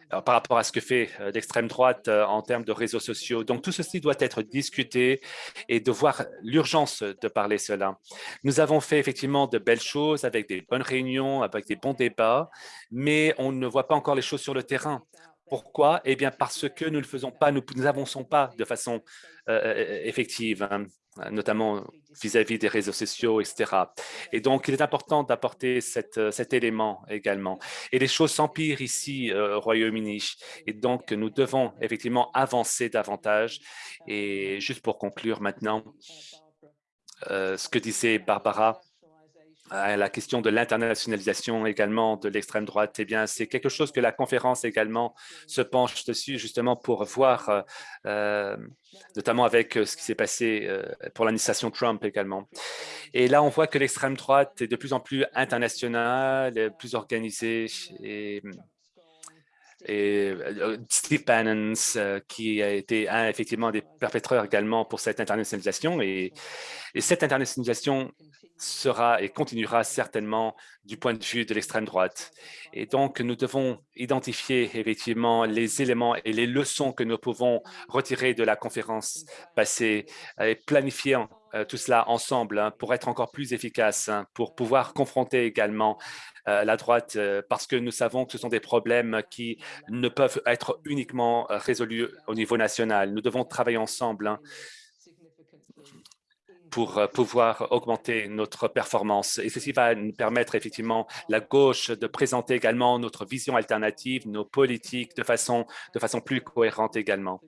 par rapport à ce que fait l'extrême droite en termes de réseaux sociaux. Donc, tout ceci doit être discuté et de voir l'urgence de parler cela. Nous avons fait effectivement de belles choses avec des bonnes réunions, avec des bons débats, mais on ne voit pas encore les choses sur le terrain. Pourquoi? Eh bien, parce que nous ne faisons pas, nous n'avançons pas de façon euh, euh, effective, hein, notamment vis-à-vis des réseaux sociaux, etc. Et donc, il est important d'apporter euh, cet élément également. Et les choses s'empirent ici au Royaume-Uni. Et donc, nous devons effectivement avancer davantage. Et juste pour conclure maintenant, ce que disait Barbara, la question de l'internationalisation également de l'extrême droite, eh bien, c'est quelque chose que la conférence également se penche dessus justement pour voir, euh, euh, notamment avec euh, ce qui s'est passé pour l'administration Trump également. Et là, on voit que l'extrême droite est de plus en plus internationale, plus organisée et et Steve Bannon, qui a été un, effectivement des perpétreurs également pour cette internationalisation. Et, et cette internationalisation sera et continuera certainement du point de vue de l'extrême droite. Et donc, nous devons identifier effectivement les éléments et les leçons que nous pouvons retirer de la conférence passée et planifier euh, tout cela ensemble hein, pour être encore plus efficace, hein, pour pouvoir confronter également euh, la droite, euh, parce que nous savons que ce sont des problèmes qui ne peuvent être uniquement résolus au niveau national. Nous devons travailler ensemble hein, pour euh, pouvoir augmenter notre performance. Et ceci va nous permettre effectivement, la gauche, de présenter également notre vision alternative, nos politiques de façon, de façon plus cohérente également,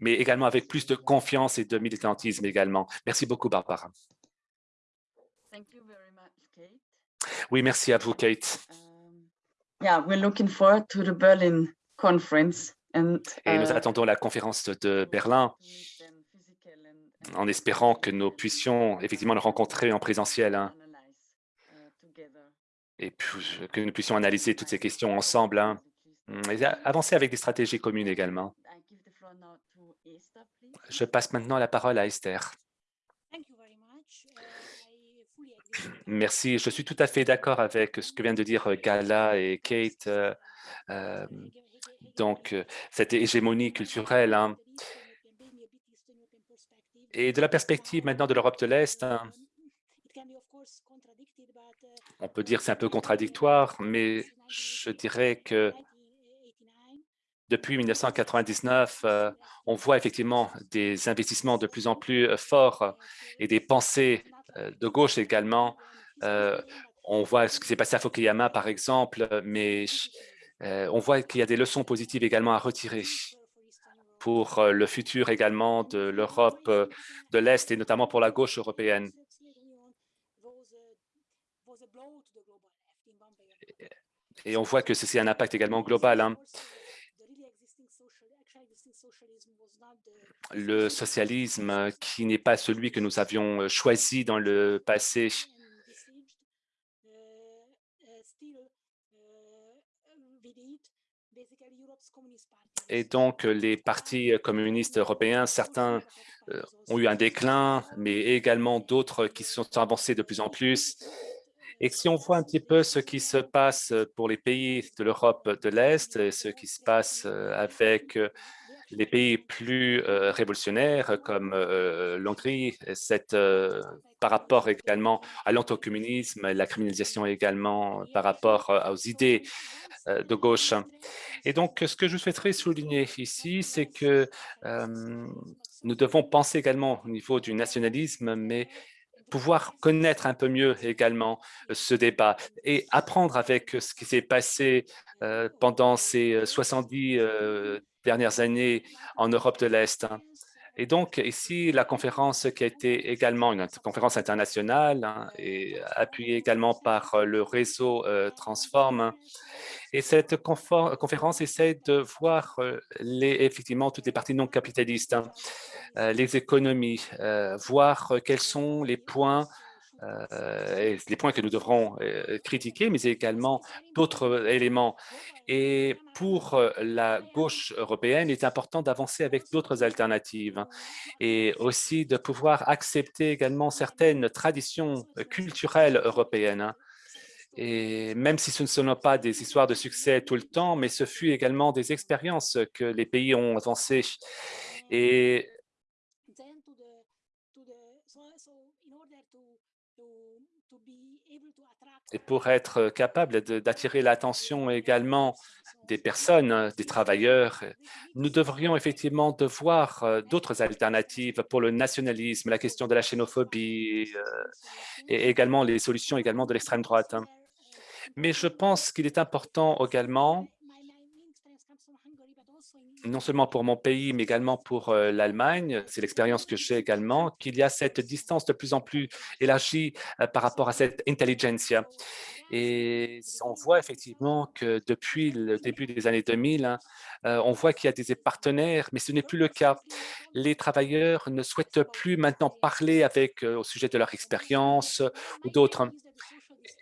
mais également avec plus de confiance et de militantisme également. Merci beaucoup, Barbara. Oui, merci à vous, Kate. Um, yeah, we're looking forward to the Berlin conference. And, et nous uh, attendons la conférence de Berlin en espérant que nous puissions effectivement le rencontrer en présentiel hein. et que nous puissions analyser toutes ces questions ensemble hein. et avancer avec des stratégies communes également. Je passe maintenant la parole à Esther. Merci. Je suis tout à fait d'accord avec ce que viennent de dire Gala et Kate. Euh, euh, donc, cette hégémonie culturelle, hein, et de la perspective maintenant de l'Europe de l'Est, hein, on peut dire que c'est un peu contradictoire, mais je dirais que depuis 1999, euh, on voit effectivement des investissements de plus en plus euh, forts et des pensées euh, de gauche également. on voit ce qui s'est passé à Fukuyama, par exemple, mais on voit qu'il y a des leçons positives également à retirer pour euh, le futur également de l'Europe euh, de l'Est et notamment pour la gauche européenne. Et on voit que ceci a un impact également global. Hein. Le socialisme qui n'est pas celui que nous avions euh, choisi dans le passé Et donc, les partis communistes européens, certains euh, ont eu un déclin, mais également d'autres qui sont avancés de plus en plus. Et si on voit un petit peu ce qui se passe pour les pays de l'Europe de l'Est, et ce qui se passe euh, avec euh, les pays plus révolutionnaires comme l'Hongrie, par rapport également à l'anticommunisme, la criminalisation également par rapport aux idées de gauche. Et donc, ce que je souhaiterais souligner ici, c'est que nous devons penser également au niveau du nationalisme, mais pouvoir connaître un peu mieux également ce débat et apprendre avec ce qui s'est passé pendant ces 70 dernières années en Europe de l'Est. Et donc, ici, la conférence qui a été également une conférence internationale hein, et appuyée également par le réseau Transform. Et cette conférence essaie de voir les, effectivement toutes les parties non capitalistes, hein, les économies, voir quels sont les points euh, les points que nous devrons euh, critiquer, mais également d'autres éléments. Et pour euh, la gauche européenne, il est important d'avancer avec d'autres alternatives hein, et aussi de pouvoir accepter également certaines traditions culturelles européennes. Hein. Et même si ce ne sont pas des histoires de succès tout le temps, mais ce fut également des expériences que les pays ont avancées. Et et pour être capable d'attirer l'attention également des personnes, des travailleurs, nous devrions effectivement devoir euh, d'autres alternatives pour le nationalisme, la question de la xénophobie euh, et également les solutions également de l'extrême droite. Hein. Mais je pense qu'il est important également non seulement pour mon pays, mais également pour euh, l'Allemagne, c'est l'expérience que j'ai également, qu'il y a cette distance de plus en plus élargie euh, par rapport à cette intelligentsia. Et on voit effectivement que depuis le début des années 2000, hein, euh, on voit qu'il y a des partenaires, mais ce n'est plus le cas. Les travailleurs ne souhaitent plus maintenant parler avec au sujet de leur expérience ou d'autres.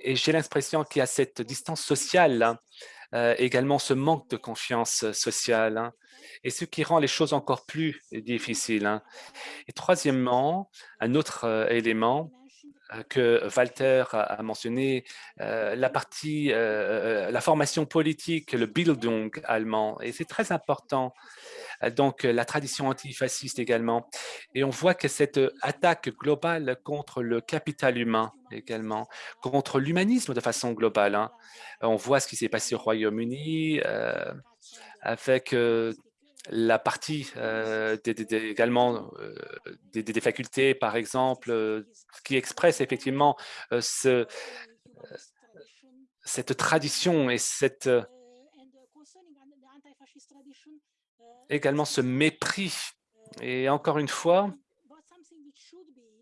Et j'ai l'impression qu'il y a cette distance sociale hein, euh, également ce manque de confiance euh, sociale hein, et ce qui rend les choses encore plus difficiles. Hein. Et troisièmement, un autre euh, élément que Walter a mentionné, la partie, la formation politique, le Bildung allemand, et c'est très important donc la tradition antifasciste également. Et on voit que cette attaque globale contre le capital humain également, contre l'humanisme de façon globale, hein, on voit ce qui s'est passé au Royaume-Uni euh, avec euh, la partie euh, également des, facultés, par exemple, qui expresse effectivement ce, cette tradition et cette également ce mépris. Et encore une fois,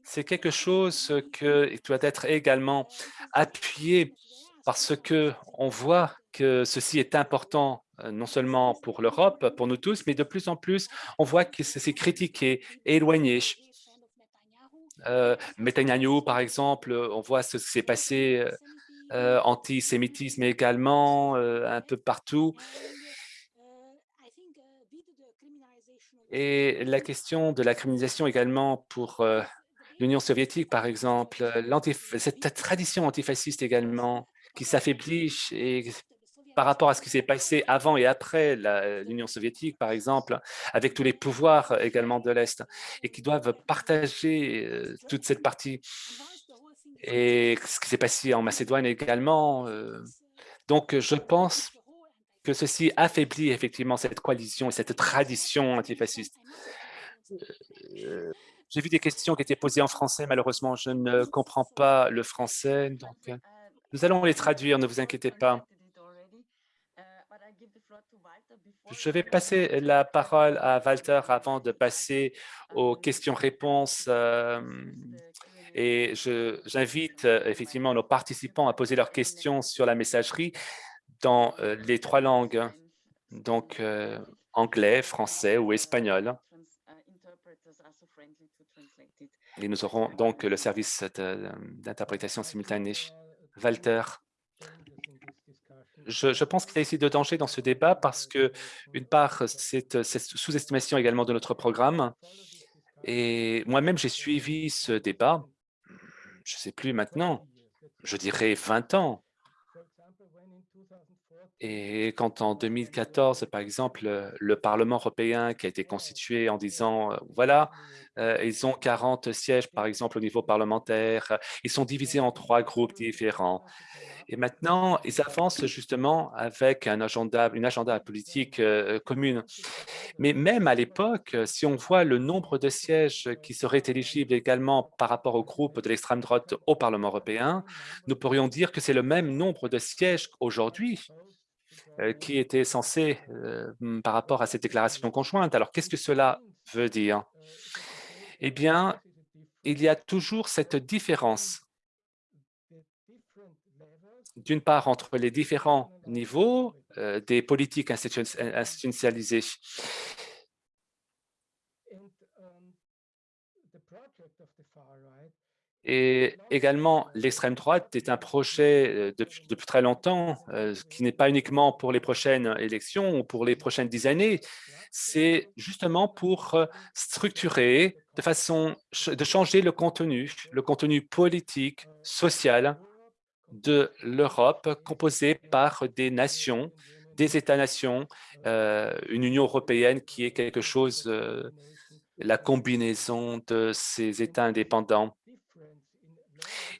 c'est quelque chose qui doit être également appuyé parce que on voit que ceci est important euh, non seulement pour l'Europe, pour nous tous, mais de plus en plus, on voit que c'est critiqué, éloigné. Euh, Netanyahu, par exemple, on voit ce qui s'est passé, euh, antisémitisme également, euh, un peu partout. Et la question de la criminalisation également pour l'Union soviétique, par exemple, cette tradition antifasciste également, qui s'affaiblit par rapport à ce qui s'est passé avant et après l'Union soviétique, par exemple, avec tous les pouvoirs également de l'Est, et qui doivent partager euh, toute cette partie. Et ce qui s'est passé en Macédoine également. Euh. donc, je pense que ceci affaiblit effectivement cette coalition et cette tradition antifasciste. Euh, j'ai vu des questions qui étaient posées en français. Malheureusement, je ne comprends pas le français. Donc, nous allons les traduire, ne vous inquiétez pas. Je vais passer la parole à Walter avant de passer aux questions-réponses. Euh, et j'invite euh, effectivement nos participants à poser leurs questions sur la messagerie dans euh, les trois langues, donc anglais, français ou espagnol. Et nous aurons donc le service d'interprétation simultanée. Walter, je, pense qu'il y a ici de danger dans ce débat parce que, une part, c'est cette sous-estimation également de notre programme. Et moi-même, j'ai suivi ce débat, je ne sais plus maintenant, je dirais 20 ans. Et quand en 2014, par exemple, le Parlement européen qui a été constitué en disant, euh, voilà, euh, ils ont 40 sièges, par exemple, au niveau parlementaire, ils sont divisés en trois groupes différents. Et maintenant, ils avancent justement avec un agenda, une agenda politique euh, commune. Mais même à l'époque, si on voit le nombre de sièges qui seraient éligibles également par rapport au groupe de l'extrême droite au Parlement européen, nous pourrions dire que c'est le même nombre de sièges aujourd'hui euh, qui était censé euh, par rapport à cette déclaration conjointe. Alors, qu'est-ce que cela veut dire? Eh bien, il y a toujours cette différence d'une part entre les différents niveaux euh, des politiques institutionnalisées. Et également, l'extrême droite est un projet euh, depuis, très longtemps euh, qui n'est pas uniquement pour les prochaines élections ou pour les prochaines dix années, c'est justement pour structurer de façon de changer le contenu, le contenu politique, social de l'Europe composée par des nations, des États-nations, euh, une Union européenne qui est quelque chose, euh, la combinaison de ces États indépendants.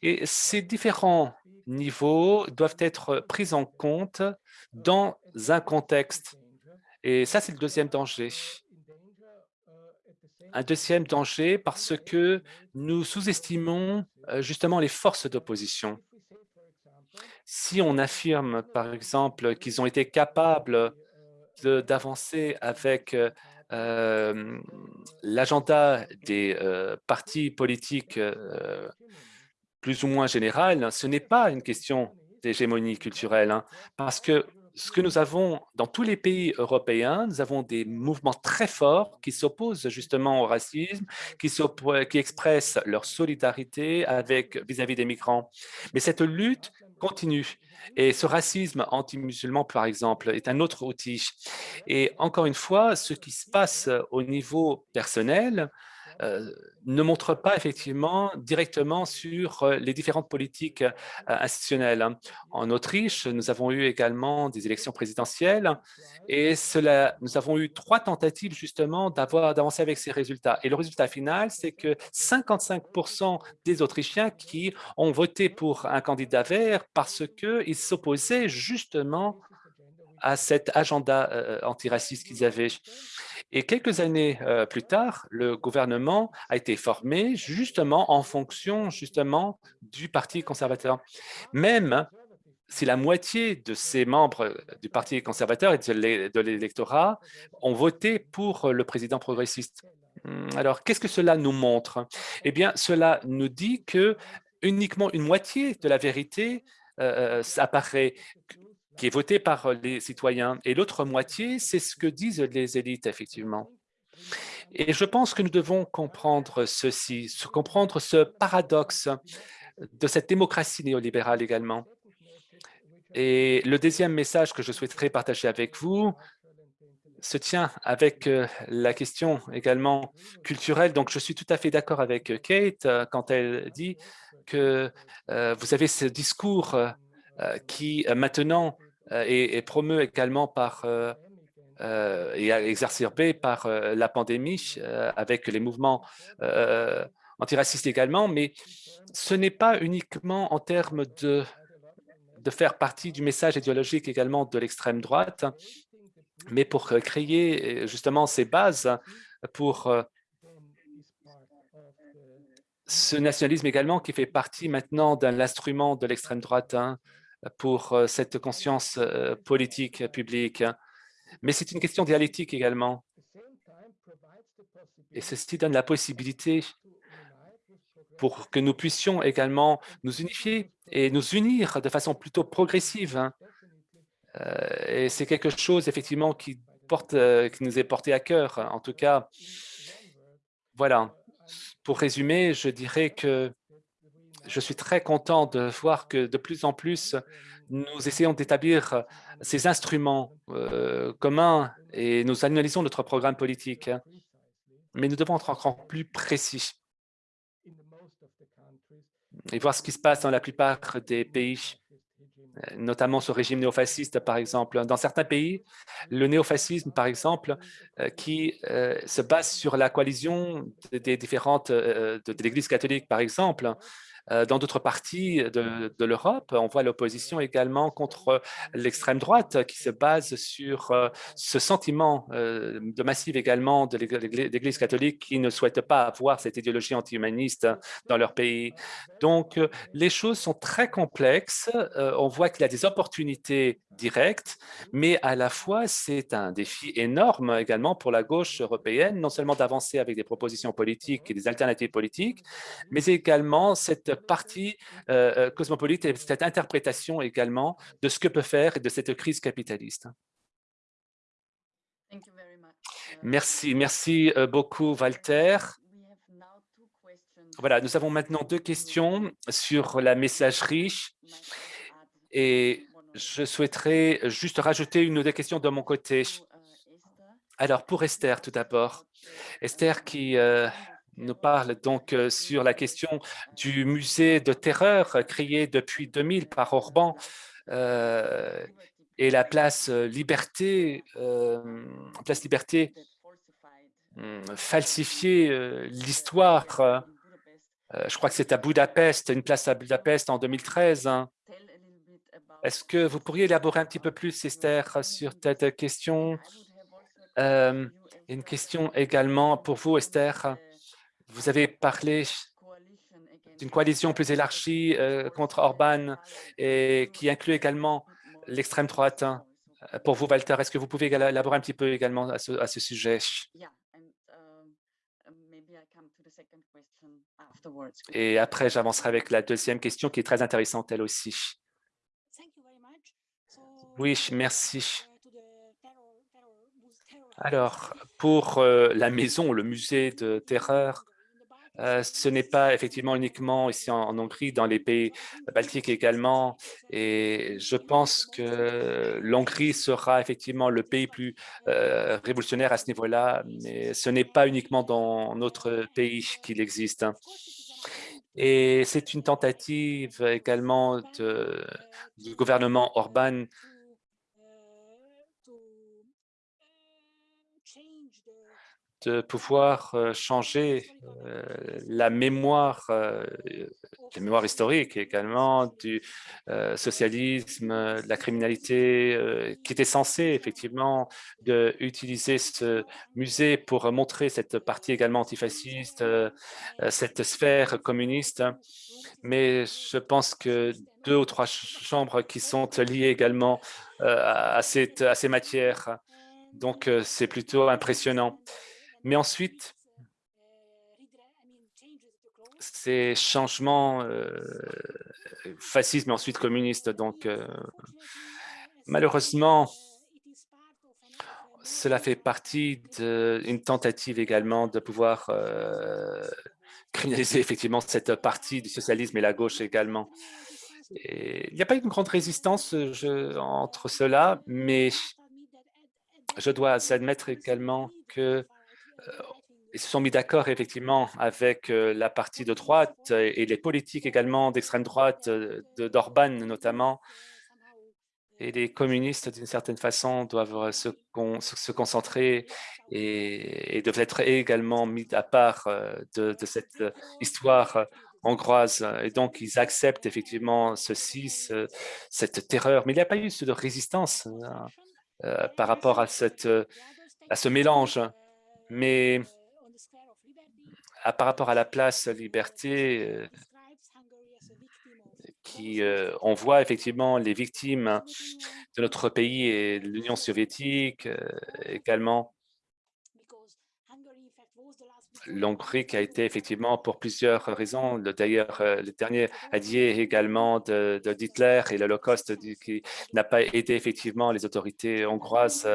Et ces différents niveaux doivent être pris en compte dans un contexte. Et ça, c'est le deuxième danger. Un deuxième danger parce que nous sous-estimons euh, justement les forces d'opposition. Si on affirme, par exemple, qu'ils ont été capables d'avancer avec euh, l'agenda des euh, partis politiques euh, plus ou moins général, ce n'est pas une question d'hégémonie culturelle, hein, parce que ce que nous avons dans tous les pays européens, nous avons des mouvements très forts qui s'opposent justement au racisme, qui, qui expressent leur solidarité vis-à-vis -vis des migrants. Mais cette lutte continue. Et ce racisme anti-musulman, par exemple, est un autre outil. Et encore une fois, ce qui se passe au niveau personnel ne montre pas effectivement directement sur euh, les différentes politiques euh, institutionnelles. En Autriche, nous avons eu également des élections présidentielles et cela, nous avons eu trois tentatives justement d'avancer avec ces résultats. Et le résultat final, c'est que 55 des Autrichiens qui ont voté pour un candidat vert parce qu'ils s'opposaient justement à cet agenda antiraciste qu'ils avaient. Et quelques années euh, plus tard, le gouvernement a été formé justement en fonction justement du Parti conservateur. Même si la moitié de ces membres du Parti conservateur et de l'électorat ont voté pour le président progressiste. Hum, alors, qu'est-ce que cela nous montre? Eh bien, cela nous dit que uniquement une moitié de la vérité euh, euh apparaît qui est voté par euh, les citoyens. Et l'autre moitié, c'est ce que disent les élites, effectivement. Et je pense que nous devons comprendre ceci, comprendre ce paradoxe de cette démocratie néolibérale également. Et le deuxième message que je souhaiterais partager avec vous se tient avec euh, la question également culturelle. Donc, je suis tout à fait d'accord avec euh, Kate quand elle dit que vous avez ce discours qui maintenant euh, et, promu également par euh, euh, et exacerbé par la pandémie avec les mouvements antiracistes également, mais ce n'est pas uniquement en termes de, de faire partie du message idéologique également de l'extrême droite, mais pour créer justement ces bases pour ce nationalisme également qui fait partie maintenant d'un instrument de l'extrême droite, hein, pour euh, cette conscience euh, politique publique. Mais c'est une question dialectique également. Et ceci donne la possibilité pour que nous puissions également nous unifier et nous unir de façon plutôt progressive. Hein. Euh, et c'est quelque chose, effectivement, qui, porte, qui nous est porté à cœur. En tout cas, voilà. Pour résumer, je dirais que je suis très content de voir que de plus en plus, nous essayons d'établir ces instruments euh, communs et nous analysons notre programme politique. Mais nous devons être encore plus précis et voir ce qui se passe dans la plupart des pays, notamment ce régime néofasciste, par exemple. Dans certains pays, le néofascisme, par exemple, euh, qui euh, se base sur la coalition des différentes de l'Église catholique, par exemple, Euh, dans d'autres parties de, l'Europe, on voit l'opposition également contre l'extrême droite qui se base sur euh, ce sentiment euh, de massive également de l'Église catholique qui ne souhaite pas avoir cette idéologie anti-humaniste dans leur pays. Donc, les choses sont très complexes. on voit qu'il y a des opportunités directes, mais à la fois, c'est un défi énorme également pour la gauche européenne, non seulement d'avancer avec des propositions politiques et des alternatives politiques, mais également cette partie euh, euh, cosmopolite et cette interprétation également de ce que peut faire et de cette crise capitaliste. Merci, merci euh, beaucoup, Walter. Voilà, nous avons maintenant deux questions sur la messagerie et je souhaiterais juste rajouter une ou deux questions de mon côté. Alors, pour Esther, tout d'abord. Esther qui nous parle donc euh, sur la question du musée de terreur créé depuis 2000 par Orban euh, et la place euh, Liberté, place Liberté hum, falsifier l'histoire. je crois que c'est à Budapest, une place à Budapest en 2013. Hein. Est-ce que vous pourriez élaborer un petit peu plus, Esther, sur cette question? Une question également pour vous, Esther. Vous avez parlé d'une coalition plus élargie euh, contre Orban et qui inclut également l'extrême droite. Pour vous, Walter, est-ce que vous pouvez élaborer un petit peu également à ce, sujet? Et après, j'avancerai avec la deuxième question qui est très intéressante elle aussi. Oui, merci. Alors, pour euh, la maison, le musée de terreur, euh, ce n'est pas effectivement uniquement ici en, Hongrie, dans les pays baltiques également. Et je pense que l'Hongrie sera effectivement le pays plus euh, révolutionnaire à ce niveau-là, mais ce n'est pas uniquement dans notre pays qu'il existe. Hein. Et c'est une tentative également du gouvernement Orban de pouvoir changer la mémoire, la mémoire historique également du socialisme, de la criminalité, qui était censé effectivement de utiliser ce musée pour montrer cette partie également antifasciste, cette sphère communiste. Mais je pense que deux ou trois chambres qui sont liées également à, cette, à ces matières. Donc, c'est plutôt impressionnant. Mais ensuite, ces changements euh, fascistes, mais ensuite communistes, donc euh, malheureusement, cela fait partie d'une tentative également de pouvoir euh, criminaliser effectivement cette partie du socialisme et la gauche également. il n'y a pas une grande résistance entre cela, mais je dois admettre également que ils se sont mis d'accord effectivement avec euh, la partie de droite et les politiques également d'extrême droite euh, d'Orban notamment. Et les communistes, d'une certaine façon, doivent se, concentrer et, doivent être également mis à part euh, de, cette histoire hongroise. Et donc, ils acceptent effectivement ceci, cette terreur. Mais il n'y a pas eu de résistance hein, par rapport à ce mélange mais par rapport à la place liberté, euh, qui, euh, on voit effectivement les victimes de notre pays et de l'Union soviétique euh, également. L'Hongrie qui a été effectivement pour plusieurs raisons, d'ailleurs le dernier allié également de, d'Hitler et l'Holocauste qui n'a pas aidé effectivement les autorités hongroises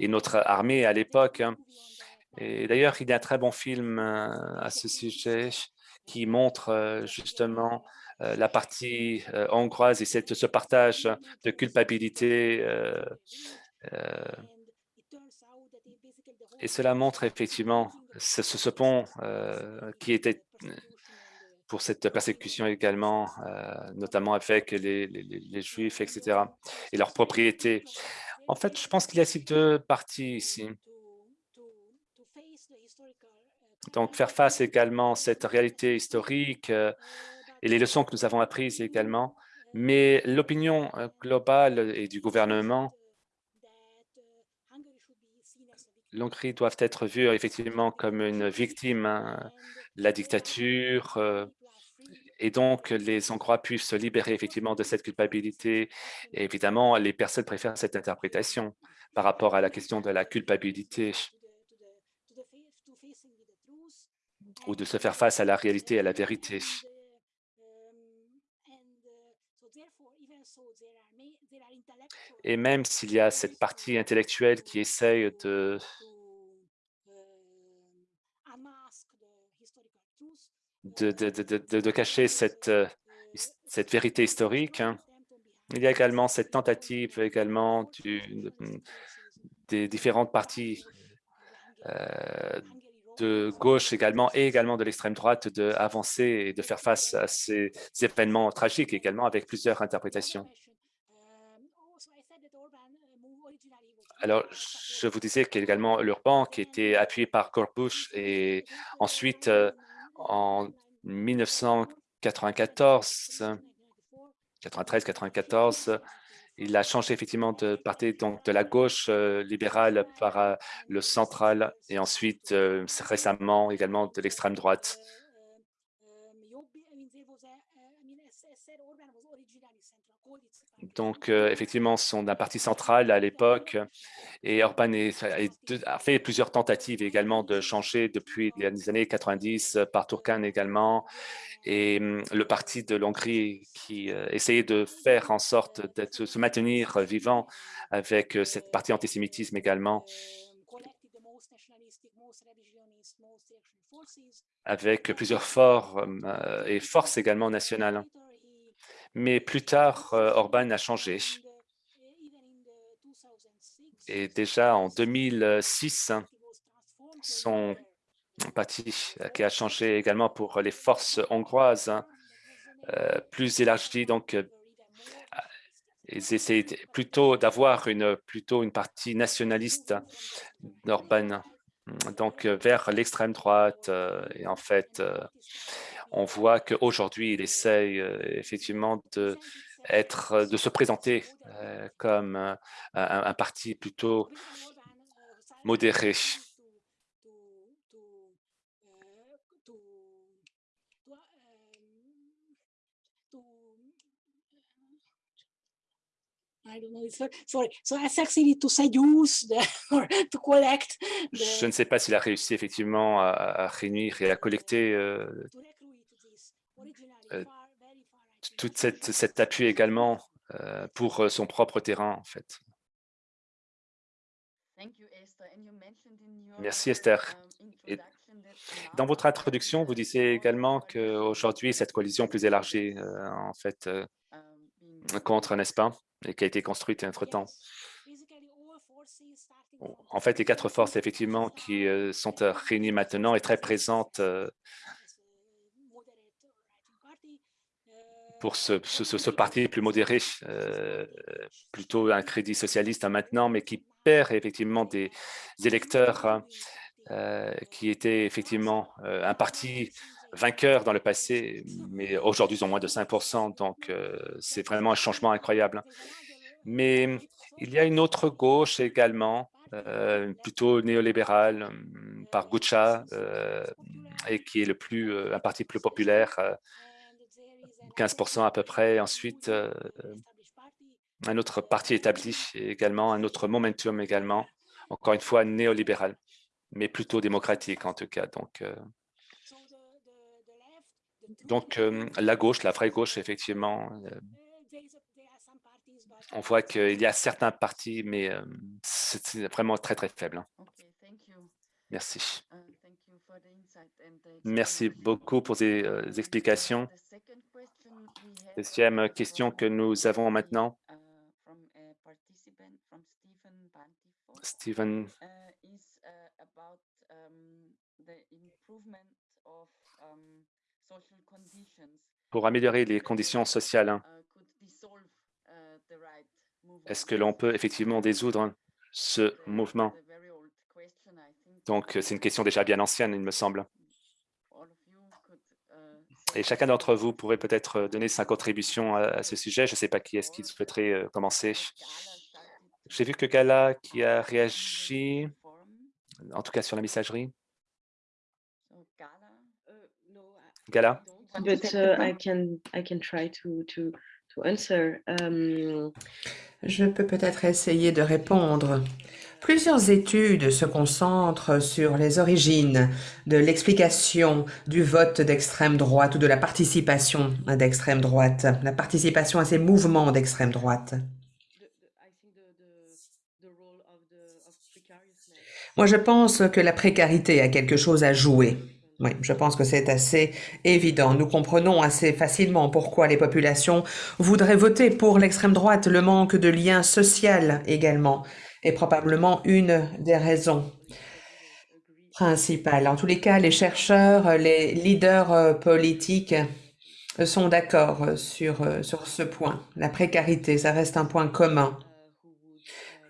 et notre armée à l'époque. Et d'ailleurs, il y a un très bon film euh, à ce sujet qui montre euh, justement euh, la partie hongroise et cette, ce partage de culpabilité. et cela montre effectivement ce, ce pont qui était pour cette persécution également, notamment avec les, les, les, Juifs, etc., et leurs propriétés. En fait, je pense qu'il y a ces deux parties ici. Donc, faire face également à cette réalité historique, euh, et les leçons que nous avons apprises également, mais l'opinion globale et du gouvernement l'Hongrie doivent être vus effectivement comme une victime hein, la dictature, euh, et donc les Hongrois puissent se libérer effectivement de cette culpabilité. Évidemment, les personnes préfèrent cette interprétation par rapport à la question de la culpabilité ou de se faire face à la réalité, à la vérité. Et même s'il y a cette partie intellectuelle qui essaye de de, cacher cette, euh, cette vérité historique. Hein. Il y a également cette tentative également des différentes parties euh, de gauche également et également de l'extrême droite d'avancer et de faire face à ces événements tragiques également avec plusieurs interprétations. Alors, je vous disais qu'également l'Urban qui était appuyé par Gorbush et ensuite euh, en 1994, 93-94, il a changé effectivement de parti donc de la gauche euh, libérale par euh, le central et ensuite euh, récemment également de l'extrême droite. Donc, effectivement, sont d'un parti central à l'époque. Et Orban a fait plusieurs tentatives également de changer depuis les années 90 par Turcan également. Et hum, le parti de l'Hongrie qui essayait de faire en sorte de se maintenir vivant avec cette partie antisémitisme également. Avec plusieurs et forces également nationales mais plus tard, euh, Orban a changé. Et déjà en 2006, son parti qui a changé également pour les forces hongroises, euh, plus élargies. Donc, euh, ils essaient plutôt d'avoir une, plutôt une partie nationaliste d'Orban, donc vers l'extrême droite. Et en fait, on voit qu'aujourd'hui, il essaye euh, effectivement de, être, de se présenter euh, comme un, parti plutôt modéré. Je ne sais pas s'il a réussi effectivement à, réunir et à collecter euh, euh, tout cette, cet appui également euh, pour euh, son propre terrain, en fait. Merci Esther. Et dans votre introduction, vous disiez également qu'aujourd'hui, cette coalition plus élargie, en fait, contre, n'est-ce pas, et qui a été construite entre-temps. En fait, les quatre forces, effectivement, qui sont réunies maintenant et très présentes pour ce, parti plus modéré, euh, plutôt un crédit socialiste maintenant, mais qui perd effectivement des, électeurs hein, euh, qui étaient effectivement euh, un parti vainqueur dans le passé, mais aujourd'hui ils ont moins de 5% donc c'est vraiment un changement incroyable. Mais il y a une autre gauche également, plutôt néolibérale, par Gucha, et qui est le plus, un parti plus populaire 15% à peu près. Ensuite, euh, un autre parti établi également, un autre momentum également, encore une fois néolibéral, mais plutôt démocratique en tout cas. Donc, euh, donc euh, la gauche, la vraie gauche, effectivement, on voit qu'il y a certains partis, mais c'est vraiment très, très faible. Merci. Merci beaucoup pour ces explications. Deuxième question que nous avons maintenant. Stephen pour améliorer les conditions sociales, hein. est-ce que l'on peut effectivement désoudre ce mouvement? Donc, c'est une question déjà bien ancienne, il me semble. Et chacun d'entre vous pourrait peut-être donner sa contribution à, ce sujet. Je ne sais pas qui est-ce qui souhaiterait commencer. J'ai vu que Gala qui a réagi, en tout cas sur la messagerie. Gala? But uh, I can I can try to to to answer. Um... Je peux peut-être essayer de répondre. Plusieurs études se concentrent sur les origines de l'explication du vote d'extrême droite ou de la participation d'extrême droite, la participation à ces mouvements d'extrême droite. Moi, je pense que la précarité a quelque chose à jouer. Oui, je pense que c'est assez évident. Nous comprenons assez facilement pourquoi les populations voudraient voter pour l'extrême droite. Le manque de lien social également est probablement une des raisons principales. En tous les cas, les chercheurs, les leaders euh, politiques sont d'accord sur, euh, sur ce point. La précarité, ça reste un point commun.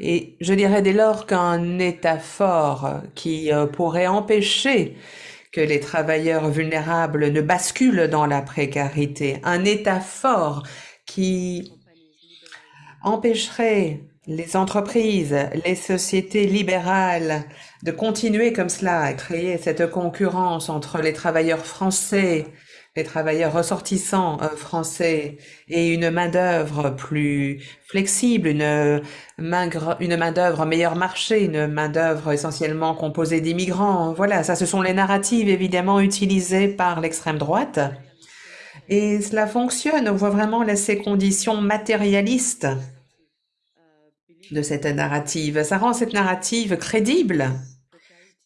Et je dirais dès lors qu'un État fort qui euh, pourrait empêcher que les travailleurs vulnérables ne basculent dans la précarité, un État fort qui empêcherait les entreprises, les sociétés libérales de continuer comme cela à créer cette concurrence entre les travailleurs français les travailleurs ressortissants euh, français et une main-d'œuvre plus flexible, une main, une main-d'œuvre meilleur marché, une main-d'œuvre essentiellement composée d'immigrants. Voilà, ça, ce sont les narratives évidemment utilisées par l'extrême droite. Et cela fonctionne. On voit vraiment ces conditions matérialistes de cette narrative. Ça rend cette narrative crédible.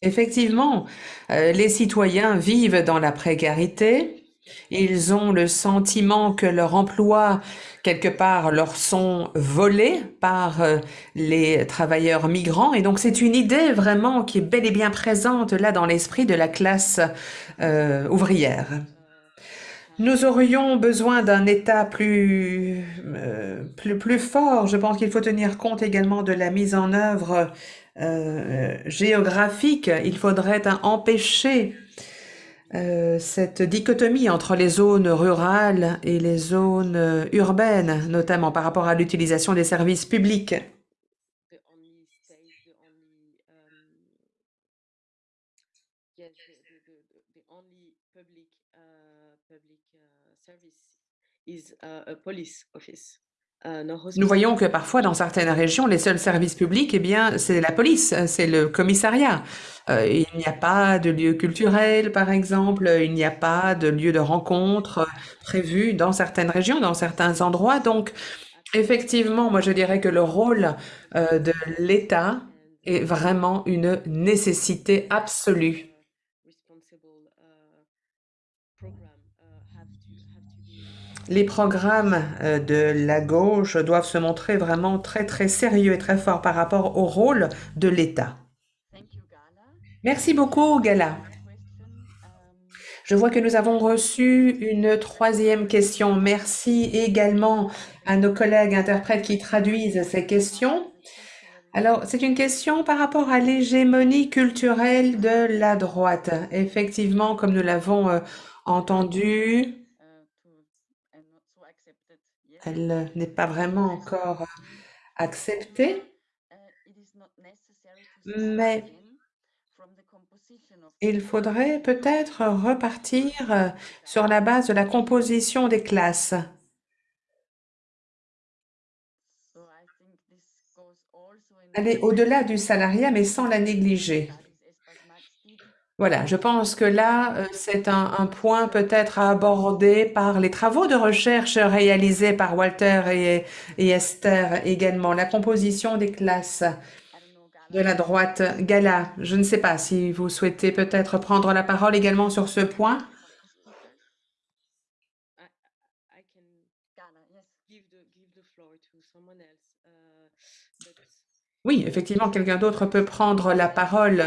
Effectivement, euh, les citoyens vivent dans la précarité, ils ont le sentiment que leur emploi, quelque part, leur sont volés par euh, les travailleurs migrants. Et donc, c'est une idée vraiment qui est bel et bien présente là dans l'esprit de la classe euh, ouvrière. Nous aurions besoin d'un État plus, euh, plus, plus fort. Je pense qu'il faut tenir compte également de la mise en œuvre géographique. Il faudrait empêcher euh, cette dichotomie entre les zones rurales et les zones euh, urbaines, notamment par rapport à l'utilisation des services publics. Euh, Nous voyons que parfois, dans certaines régions, les seuls services publics, eh bien, c'est la police, c'est le commissariat. Euh, il n'y a pas de lieu culturel, par exemple, il n'y a pas de lieu de rencontre prévu dans certaines régions, dans certains endroits. Donc, effectivement, moi, je dirais que le rôle euh, de l'État est vraiment une nécessité absolue. Les programmes euh, de la gauche doivent se montrer vraiment très, très sérieux et très forts par rapport au rôle de l'État. Merci beaucoup, Gala. Je vois que nous avons reçu une troisième question. Merci également à nos collègues interprètes qui traduisent ces questions. Alors, c'est une question par rapport à l'hégémonie culturelle de la droite. Effectivement, comme nous l'avons euh, entendu, elle n'est pas vraiment encore acceptée, mais il faudrait peut-être repartir sur la base de la composition des classes. Aller au-delà du salariat, mais sans la négliger. Voilà, je pense que là, euh, c'est un, point peut-être à aborder par les travaux de recherche réalisés par Walter et, Esther également, la composition des classes de la droite Gala. Je ne sais pas si vous souhaitez peut-être prendre la parole également sur ce point. Oui, effectivement, quelqu'un d'autre peut prendre la parole.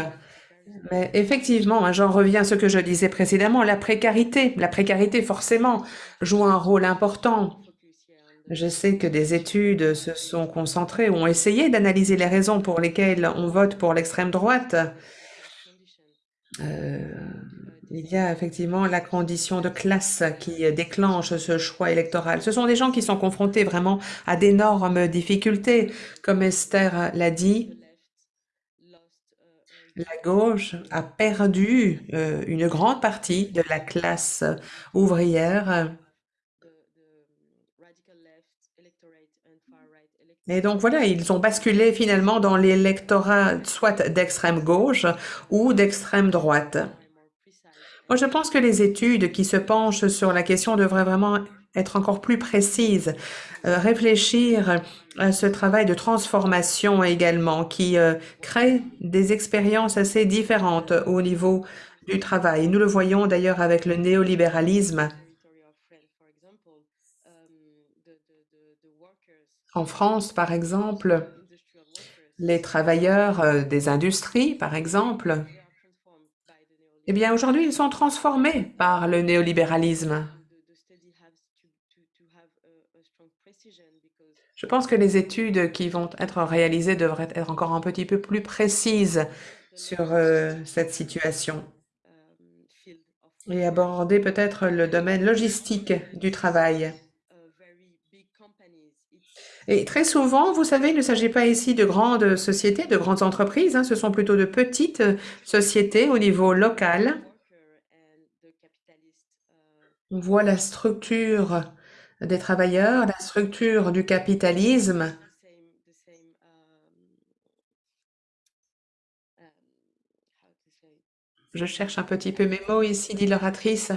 Mais effectivement, hein, j'en reviens à ce que je disais précédemment, la précarité. La précarité, forcément, joue un rôle important. Je sais que des études se sont concentrées, ont essayé d'analyser les raisons pour lesquelles on vote pour l'extrême droite. Euh, il y a effectivement la condition de classe qui déclenche ce choix électoral. Ce sont des gens qui sont confrontés vraiment à d'énormes difficultés. Comme Esther l'a dit, la gauche a perdu euh, une grande partie de la classe ouvrière. Et donc voilà, ils ont basculé finalement dans l'électorat soit d'extrême gauche ou d'extrême droite. Moi, je pense que les études qui se penchent sur la question devraient vraiment être encore plus précises, euh, réfléchir à ce travail de transformation également qui euh, crée des expériences assez différentes au niveau du travail. Nous le voyons d'ailleurs avec le néolibéralisme. En France, par exemple, les travailleurs euh, des industries, par exemple, eh bien, aujourd'hui, ils sont transformés par le néolibéralisme. Je pense que les études qui vont être réalisées devraient être encore un petit peu plus précises sur euh, cette situation et aborder peut-être le domaine logistique du travail. Et très souvent, vous savez, il ne s'agit pas ici de grandes sociétés, de grandes entreprises, hein, ce sont plutôt de petites sociétés au niveau local. On voit la structure des travailleurs, la structure du capitalisme. Je cherche un petit peu mes mots ici, dit l'oratrice.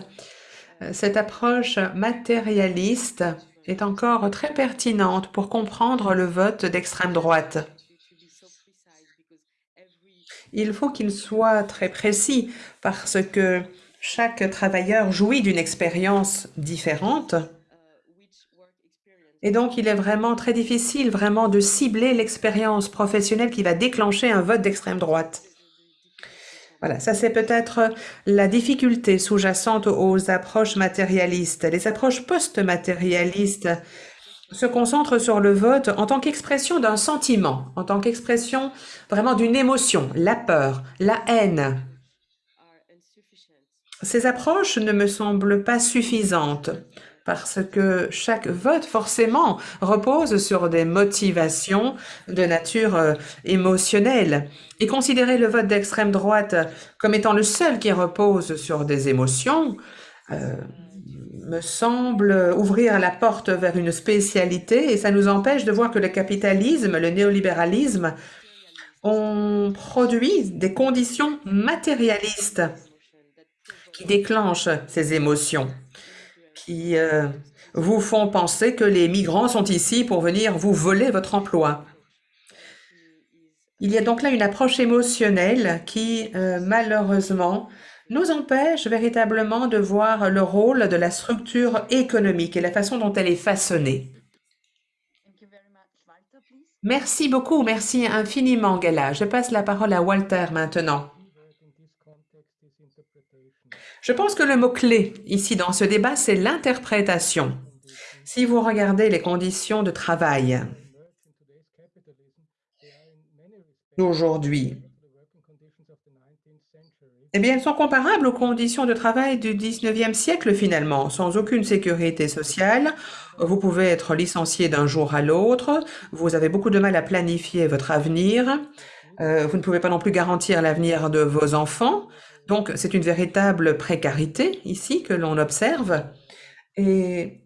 Cette approche matérialiste est encore très pertinente pour comprendre le vote d'extrême droite. Il faut qu'il soit très précis parce que chaque travailleur jouit d'une expérience différente. Et donc, il est vraiment très difficile de cibler l'expérience professionnelle qui va déclencher un vote d'extrême droite. Voilà, ça c'est peut-être la difficulté sous-jacente aux approches matérialistes. Les approches post-matérialistes se concentrent sur le vote en tant qu'expression d'un sentiment, en tant qu'expression vraiment d'une émotion, la peur, la haine. Ces approches ne me semblent pas suffisantes parce que chaque vote, forcément, repose sur des motivations de nature euh, émotionnelle. Et considérer le vote d'extrême droite comme étant le seul qui repose sur des émotions euh, me semble ouvrir la porte vers une spécialité et ça nous empêche de voir que le capitalisme, le néolibéralisme ont produit des conditions matérialistes qui déclenchent ces émotions qui euh, vous font penser que les migrants sont ici pour venir vous voler votre emploi. Il y a donc là une approche émotionnelle qui, euh, malheureusement, nous empêche véritablement de voir le rôle de la structure économique et la façon dont elle est façonnée. Merci beaucoup, merci infiniment, Gala. Je passe la parole à Walter maintenant. Je pense que le mot-clé ici dans ce débat, c'est l'interprétation. Si vous regardez les conditions de travail aujourd'hui, eh bien, elles sont comparables aux conditions de travail du 19e siècle finalement, sans aucune sécurité sociale. Vous pouvez être licencié d'un jour à l'autre, vous avez beaucoup de mal à planifier votre avenir, euh, vous ne pouvez pas non plus garantir l'avenir de vos enfants, donc, c'est une véritable précarité ici que l'on observe et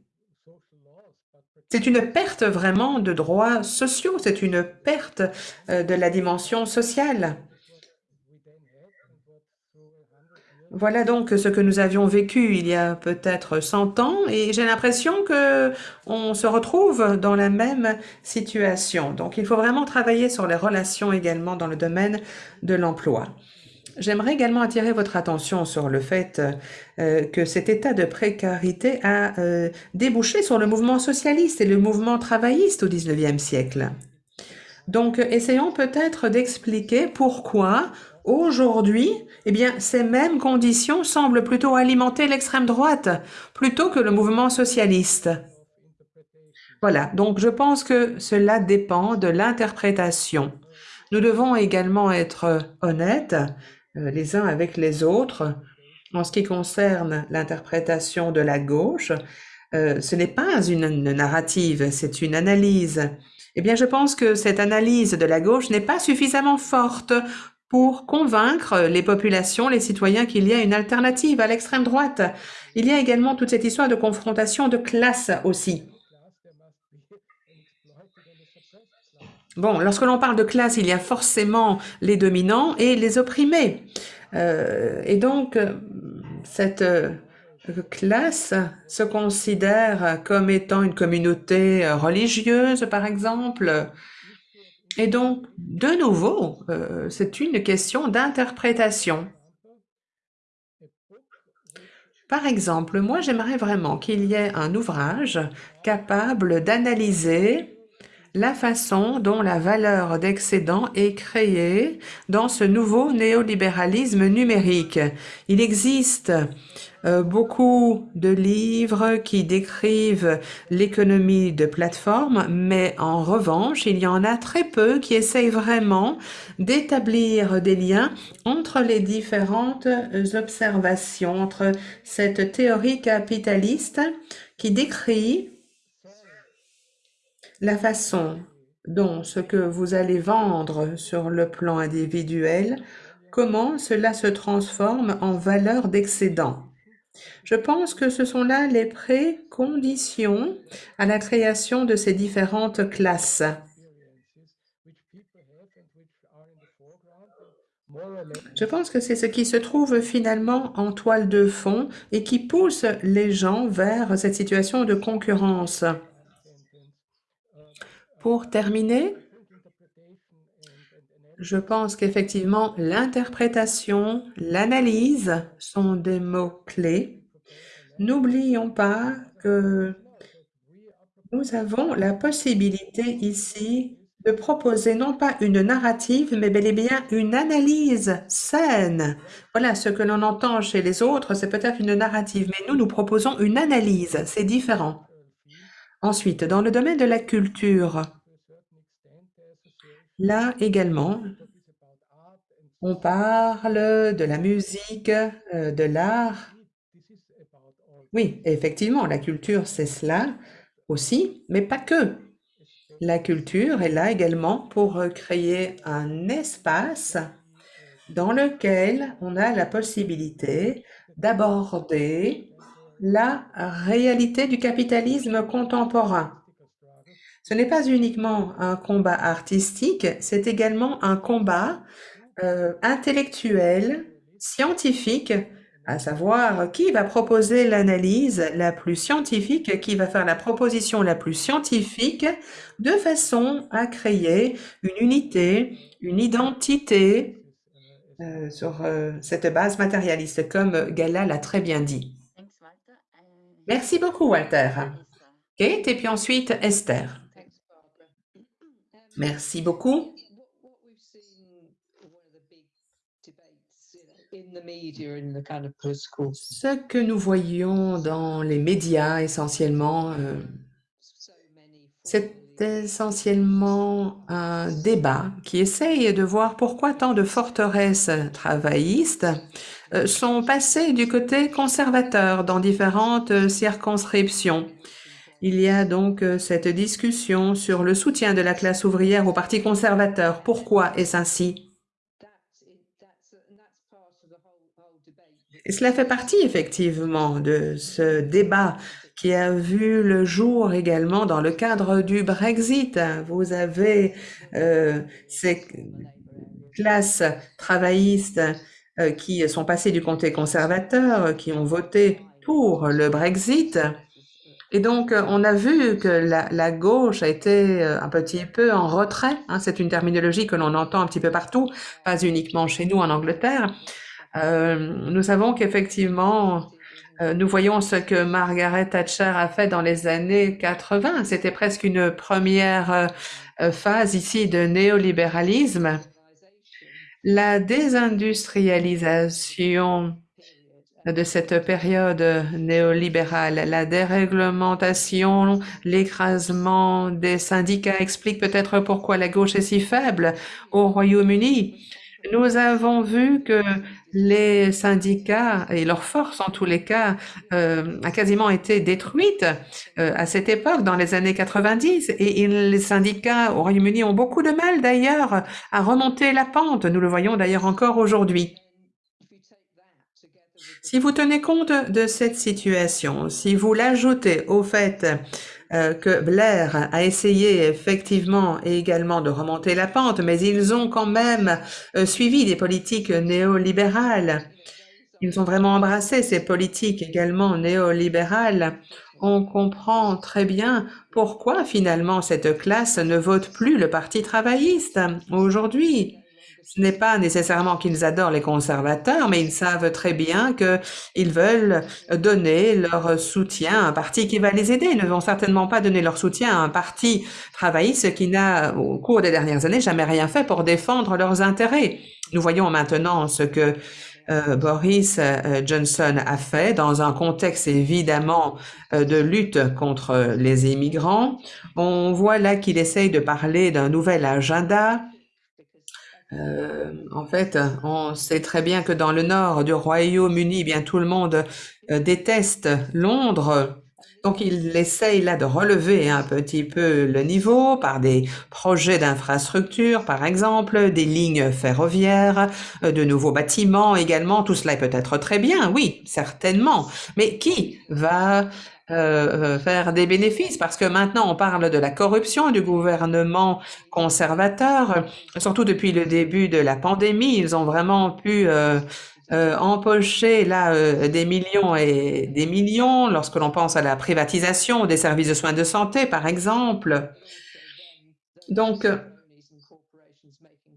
c'est une perte vraiment de droits sociaux, c'est une perte euh, de la dimension sociale. Voilà donc ce que nous avions vécu il y a peut-être 100 ans et j'ai l'impression que on se retrouve dans la même situation. Donc il faut vraiment travailler sur les relations également dans le domaine de l'emploi. J'aimerais également attirer votre attention sur le fait euh, que cet état de précarité a euh, débouché sur le mouvement socialiste et le mouvement travailliste au 19e siècle. Donc, essayons peut-être d'expliquer pourquoi aujourd'hui, eh bien, ces mêmes conditions semblent plutôt alimenter l'extrême droite plutôt que le mouvement socialiste. Voilà, donc je pense que cela dépend de l'interprétation. Nous devons également être honnêtes euh, les uns avec les autres. En ce qui concerne l'interprétation de la gauche, euh, ce n'est pas une narrative, c'est une analyse. Eh bien, je pense que cette analyse de la gauche n'est pas suffisamment forte pour convaincre les populations, les citoyens qu'il y a une alternative à l'extrême droite. Il y a également toute cette histoire de confrontation de classe aussi. Bon, lorsque l'on parle de classe, il y a forcément les dominants et les opprimés. Euh, et donc, cette euh, classe se considère comme étant une communauté religieuse, par exemple. Et donc, de nouveau, euh, c'est une question d'interprétation. Par exemple, moi, j'aimerais vraiment qu'il y ait un ouvrage capable d'analyser la façon dont la valeur d'excédent est créée dans ce nouveau néolibéralisme numérique. Il existe euh, beaucoup de livres qui décrivent l'économie de plateforme, mais en revanche, il y en a très peu qui essayent vraiment d'établir des liens entre les différentes observations, entre cette théorie capitaliste qui décrit la façon dont ce que vous allez vendre sur le plan individuel, comment cela se transforme en valeur d'excédent. Je pense que ce sont là les préconditions à la création de ces différentes classes. Je pense que c'est ce qui se trouve finalement en toile de fond et qui pousse les gens vers cette situation de concurrence. Pour terminer, je pense qu'effectivement, l'interprétation, l'analyse sont des mots-clés. N'oublions pas que nous avons la possibilité ici de proposer non pas une narrative, mais bel et bien une analyse saine. Voilà, ce que l'on entend chez les autres, c'est peut-être une narrative, mais nous, nous proposons une analyse, c'est différent. Ensuite, dans le domaine de la culture, là également, on parle de la musique, euh, de l'art. Oui, effectivement, la culture, c'est cela aussi, mais pas que. La culture est là également pour créer un espace dans lequel on a la possibilité d'aborder la réalité du capitalisme contemporain. Ce n'est pas uniquement un combat artistique, c'est également un combat euh, intellectuel, scientifique, à savoir qui va proposer l'analyse la plus scientifique, qui va faire la proposition la plus scientifique, de façon à créer une unité, une identité euh, sur euh, cette base matérialiste, comme Gala l'a très bien dit. Merci beaucoup, Walter. Kate, et puis ensuite Esther. Merci beaucoup. Ce que nous voyons dans les médias essentiellement, euh, c'est essentiellement un débat qui essaye de voir pourquoi tant de forteresses travaillistes sont passées du côté conservateur dans différentes euh, circonscriptions. Il y a donc euh, cette discussion sur le soutien de la classe ouvrière au Parti conservateur. Pourquoi est-ce ainsi? Cela fait partie effectivement de ce débat qui a vu le jour également dans le cadre du Brexit. Vous avez euh, ces classes travaillistes euh, qui sont passées du comté conservateur, qui ont voté pour le Brexit. Et donc, on a vu que la, gauche a été euh, un petit peu en retrait. Hein. C'est une terminologie que l'on entend un petit peu partout, pas uniquement chez nous en Angleterre. nous savons qu'effectivement, euh, nous voyons ce que Margaret Thatcher a fait dans les années 80. C'était presque une première euh, euh, phase ici de néolibéralisme. La désindustrialisation de cette période néolibérale, la déréglementation, l'écrasement des syndicats explique peut-être pourquoi la gauche est si faible au Royaume-Uni. Nous avons vu que les syndicats et leur force, en tous les cas, euh, a quasiment été détruite euh, à cette époque, dans les années 90. Et les syndicats au Royaume-Uni ont beaucoup de mal, d'ailleurs, à remonter la pente. Nous le voyons d'ailleurs encore aujourd'hui. Si vous tenez compte de cette situation, si vous l'ajoutez au fait euh, que Blair a essayé effectivement également de remonter la pente, mais ils ont quand même euh, suivi des politiques néolibérales. Ils ont vraiment embrassé ces politiques également néolibérales. On comprend très bien pourquoi finalement cette classe ne vote plus le Parti travailliste aujourd'hui. Ce n'est pas nécessairement qu'ils adorent les conservateurs, mais ils savent très bien qu'ils veulent donner leur soutien à un parti qui va les aider. Ils ne vont certainement pas donner leur soutien à un parti travailliste qui n'a, au cours des dernières années, jamais rien fait pour défendre leurs intérêts. Nous voyons maintenant ce que euh, Boris euh, Johnson a fait dans un contexte évidemment euh, de lutte contre les immigrants. On voit là qu'il essaye de parler d'un nouvel agenda euh, en fait, on sait très bien que dans le nord du Royaume-Uni, eh bien tout le monde euh, déteste Londres. Donc, il essaye là de relever un petit peu le niveau par des projets d'infrastructure, par exemple, des lignes ferroviaires, euh, de nouveaux bâtiments également. Tout cela peut être très bien, oui, certainement. Mais qui va euh, euh, faire des bénéfices parce que maintenant on parle de la corruption du gouvernement conservateur, surtout depuis le début de la pandémie, ils ont vraiment pu euh, empocher là des millions et des millions lorsque l'on pense à la privatisation des services de soins de santé par exemple. Donc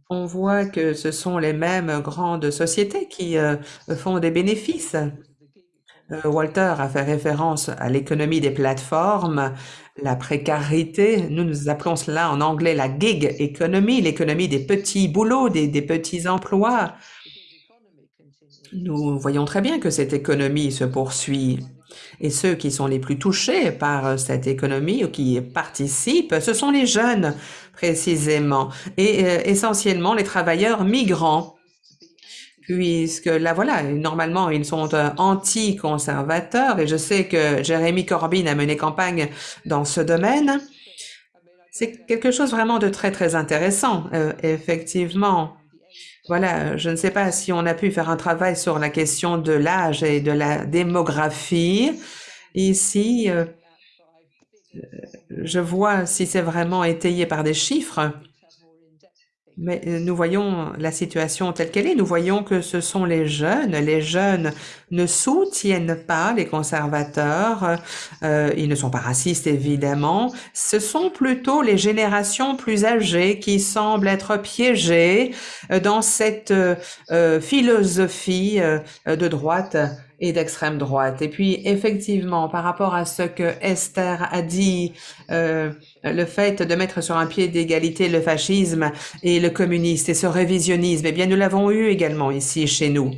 on voit que ce sont les mêmes grandes sociétés qui font des bénéfices Walter a fait référence à l'économie des plateformes, la précarité. Nous, nous appelons cela en anglais la gig economy, l'économie des petits boulots, des, des, petits emplois. Nous voyons très bien que cette économie se poursuit. Et ceux qui sont les plus touchés par cette économie ou qui participent, ce sont les jeunes précisément, et euh, essentiellement les travailleurs migrants puisque là, voilà, normalement, ils sont euh, anti-conservateurs, et je sais que Jérémy Corbyn a mené campagne dans ce domaine. C'est quelque chose vraiment de très, très intéressant, euh, effectivement. Voilà, je ne sais pas si on a pu faire un travail sur la question de l'âge et de la démographie. Ici, euh, je vois si c'est vraiment étayé par des chiffres. Mais euh, nous voyons la situation telle qu'elle est. Nous voyons que ce sont les jeunes. Les jeunes ne soutiennent pas les conservateurs. Euh, ils ne sont pas racistes, évidemment. Ce sont plutôt les générations plus âgées qui semblent être piégées euh, dans cette euh, philosophie de droite et d'extrême droite. Et puis, effectivement, par rapport à ce que Esther a dit, euh, le fait de mettre sur un pied d'égalité le fascisme et le communiste et ce révisionnisme, eh bien, nous l'avons eu également ici chez nous.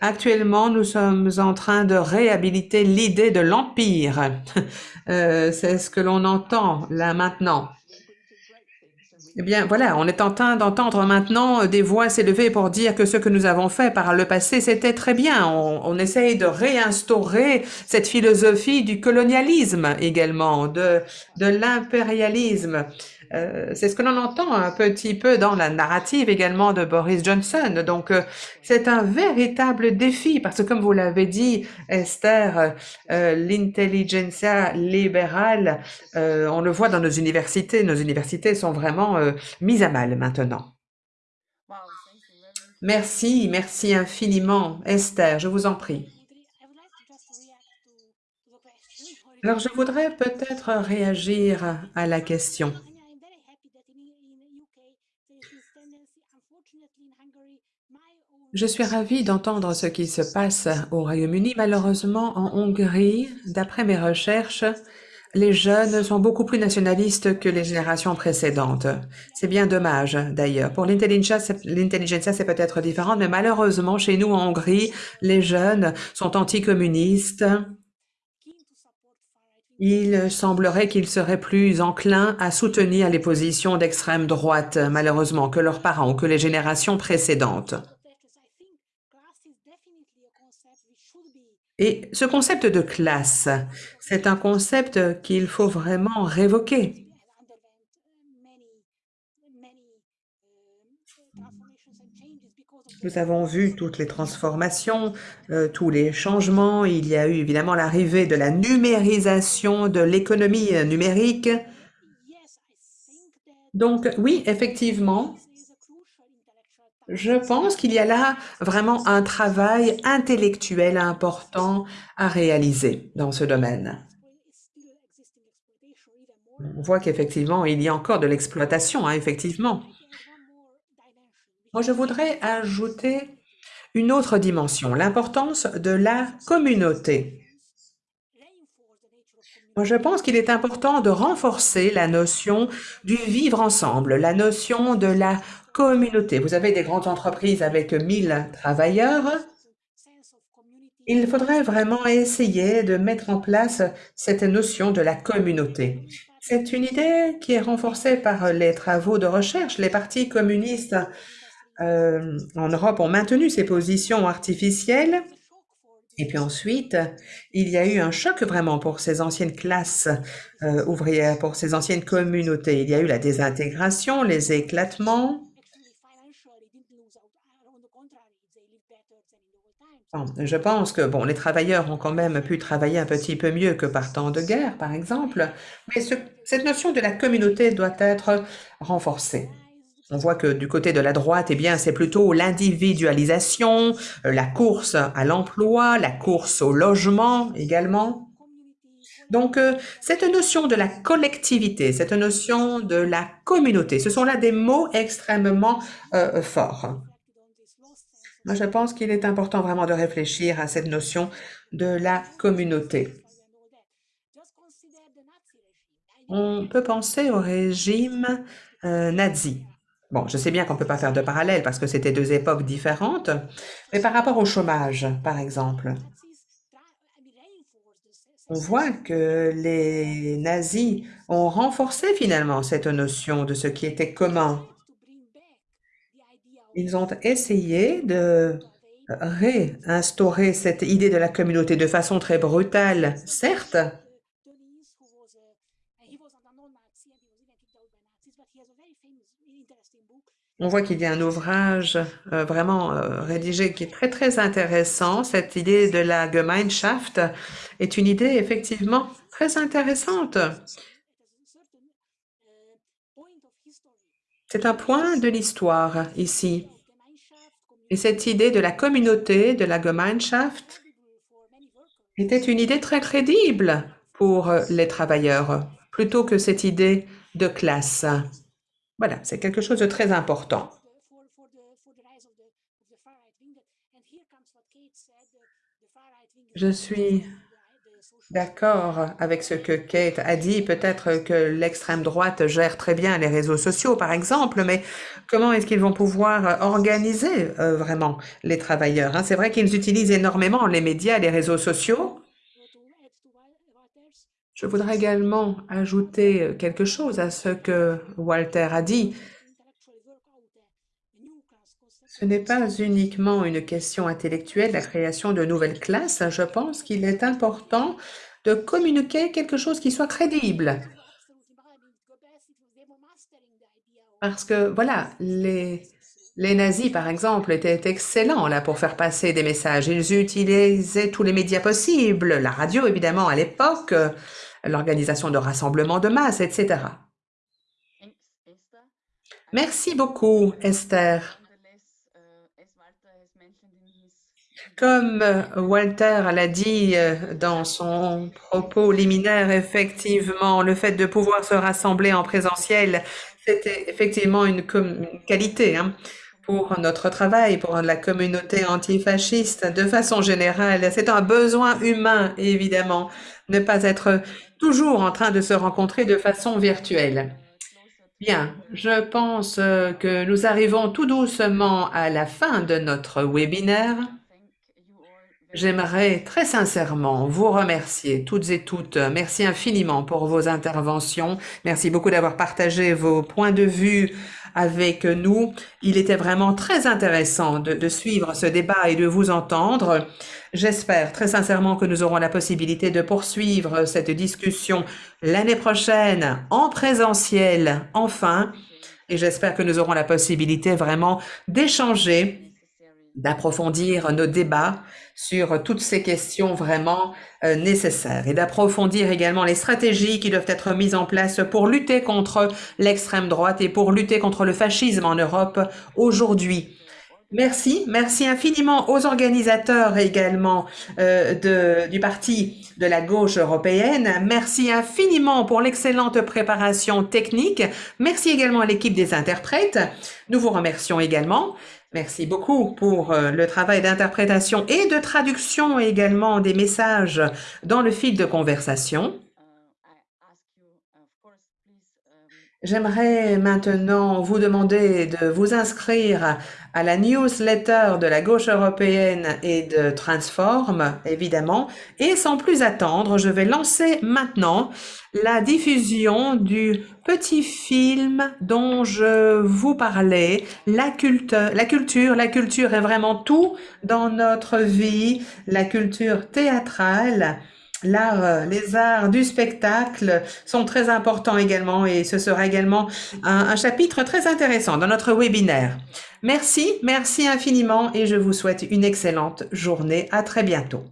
Actuellement, nous sommes en train de réhabiliter l'idée de l'empire. Euh, C'est ce que l'on entend là maintenant. Eh bien, voilà, on est en train d'entendre maintenant des voix s'élever pour dire que ce que nous avons fait par le passé, c'était très bien. On, on, essaye de réinstaurer cette philosophie du colonialisme également, de, de l'impérialisme. Euh, c'est ce que l'on entend un petit peu dans la narrative également de Boris Johnson. Donc, euh, c'est un véritable défi parce que, comme vous l'avez dit, Esther, euh, l'intelligentsia libérale, euh, on le voit dans nos universités. Nos universités sont vraiment mises à mal maintenant. Merci, merci infiniment, Esther, je vous en prie. Alors, je voudrais peut-être réagir à la question. Je suis ravie d'entendre ce qui se passe au Royaume-Uni. Malheureusement, en Hongrie, d'après mes recherches, les jeunes sont beaucoup plus nationalistes que les générations précédentes. C'est bien dommage, d'ailleurs. Pour l'intelligentsia, c'est peut-être différent, mais malheureusement, chez nous en Hongrie, les jeunes sont anticommunistes il semblerait qu'ils seraient plus enclins à soutenir les positions d'extrême droite, malheureusement, que leurs parents ou que les générations précédentes. Et ce concept de classe, c'est un concept qu'il faut vraiment révoquer. Nous avons vu toutes les transformations, euh, tous les changements. Il y a eu évidemment l'arrivée de la numérisation de l'économie numérique. Donc oui, effectivement, je pense qu'il y a là vraiment un travail intellectuel important à réaliser dans ce domaine. On voit qu'effectivement, il y a encore de l'exploitation, hein, effectivement. Moi, je voudrais ajouter une autre dimension, l'importance de la communauté. Moi, je pense qu'il est important de renforcer la notion du vivre ensemble, la notion de la communauté. Vous avez des grandes entreprises avec 1000 travailleurs. Il faudrait vraiment essayer de mettre en place cette notion de la communauté. C'est une idée qui est renforcée par les travaux de recherche. Les partis communistes euh, en Europe ont maintenu ces positions artificielles. Et puis ensuite, il y a eu un choc vraiment pour ces anciennes classes euh, ouvrières, pour ces anciennes communautés. Il y a eu la désintégration, les éclatements. Je pense que bon, les travailleurs ont quand même pu travailler un petit peu mieux que par temps de guerre, par exemple, mais cette notion de la communauté doit être renforcée. On voit que du côté de la droite, eh bien, c'est plutôt l'individualisation, euh, la course à l'emploi, la course au logement également. Donc, euh, cette notion de la collectivité, cette notion de la communauté, ce sont là des mots extrêmement euh, forts. Moi, je pense qu'il est important vraiment de réfléchir à cette notion de la communauté. On peut penser au régime nazi. Bon, je sais bien qu'on ne peut pas faire de parallèle parce que c'était deux époques différentes, mais par rapport au chômage, par exemple, on voit que les nazis ont renforcé finalement cette notion de ce qui était commun. Ils ont essayé de réinstaurer cette idée de la communauté de façon très brutale, certes, On voit qu'il y a un ouvrage euh, vraiment euh, rédigé qui est très, très intéressant. Cette idée de la Gemeinschaft est une idée effectivement très intéressante. C'est un point de l'histoire ici. Et cette idée de la communauté, de la Gemeinschaft, était une idée très crédible pour les travailleurs, plutôt que cette idée de classe. Voilà, c'est quelque chose de très important. Je suis d'accord avec ce que Kate a dit. Peut-être que l'extrême droite gère très bien les réseaux sociaux, par exemple, mais comment est-ce qu'ils vont pouvoir organiser euh, vraiment les travailleurs hein? C'est vrai qu'ils utilisent énormément les médias, les réseaux sociaux, je voudrais également ajouter quelque chose à ce que Walter a dit. Ce n'est pas uniquement une question intellectuelle, la création de nouvelles classes. Je pense qu'il est important de communiquer quelque chose qui soit crédible. Parce que, voilà, les, nazis, par exemple, étaient excellents là pour faire passer des messages. Ils utilisaient tous les médias possibles, la radio évidemment à l'époque, l'organisation de rassemblements de masse, etc. Merci beaucoup, Esther. Comme Walter l'a dit euh, dans son propos liminaire, effectivement, le fait de pouvoir se rassembler en présentiel, c'était effectivement une, qualité hein, pour notre travail, pour la communauté antifasciste. De façon générale, c'est un besoin humain, évidemment, ne pas être toujours en train de se rencontrer de façon virtuelle. Bien, je pense euh, que nous arrivons tout doucement à la fin de notre webinaire. J'aimerais très sincèrement vous remercier toutes et toutes. Merci infiniment pour vos interventions. Merci beaucoup d'avoir partagé vos points de vue avec nous. Il était vraiment très intéressant de, suivre ce débat et de vous entendre. J'espère très sincèrement que nous aurons la possibilité de poursuivre cette discussion l'année prochaine en présentiel, enfin. Et j'espère que nous aurons la possibilité vraiment d'échanger, d'approfondir nos débats sur toutes ces questions vraiment euh, nécessaires et d'approfondir également les stratégies qui doivent être mises en place pour lutter contre l'extrême droite et pour lutter contre le fascisme en Europe aujourd'hui. Merci, merci infiniment aux organisateurs également euh, de, du parti de la gauche européenne. Merci infiniment pour l'excellente préparation technique. Merci également à l'équipe des interprètes. Nous vous remercions également. Merci beaucoup pour euh, le travail d'interprétation et de traduction également des messages dans le fil de conversation. J'aimerais maintenant vous demander de vous inscrire à la newsletter de la gauche européenne et de Transform, évidemment. Et sans plus attendre, je vais lancer maintenant la diffusion du petit film dont je vous parlais, la, culte, la culture. La culture est vraiment tout dans notre vie, la culture théâtrale l'art, euh, les arts du spectacle sont très importants également et ce sera également un, un, chapitre très intéressant dans notre webinaire. Merci, merci infiniment et je vous souhaite une excellente journée. À très bientôt.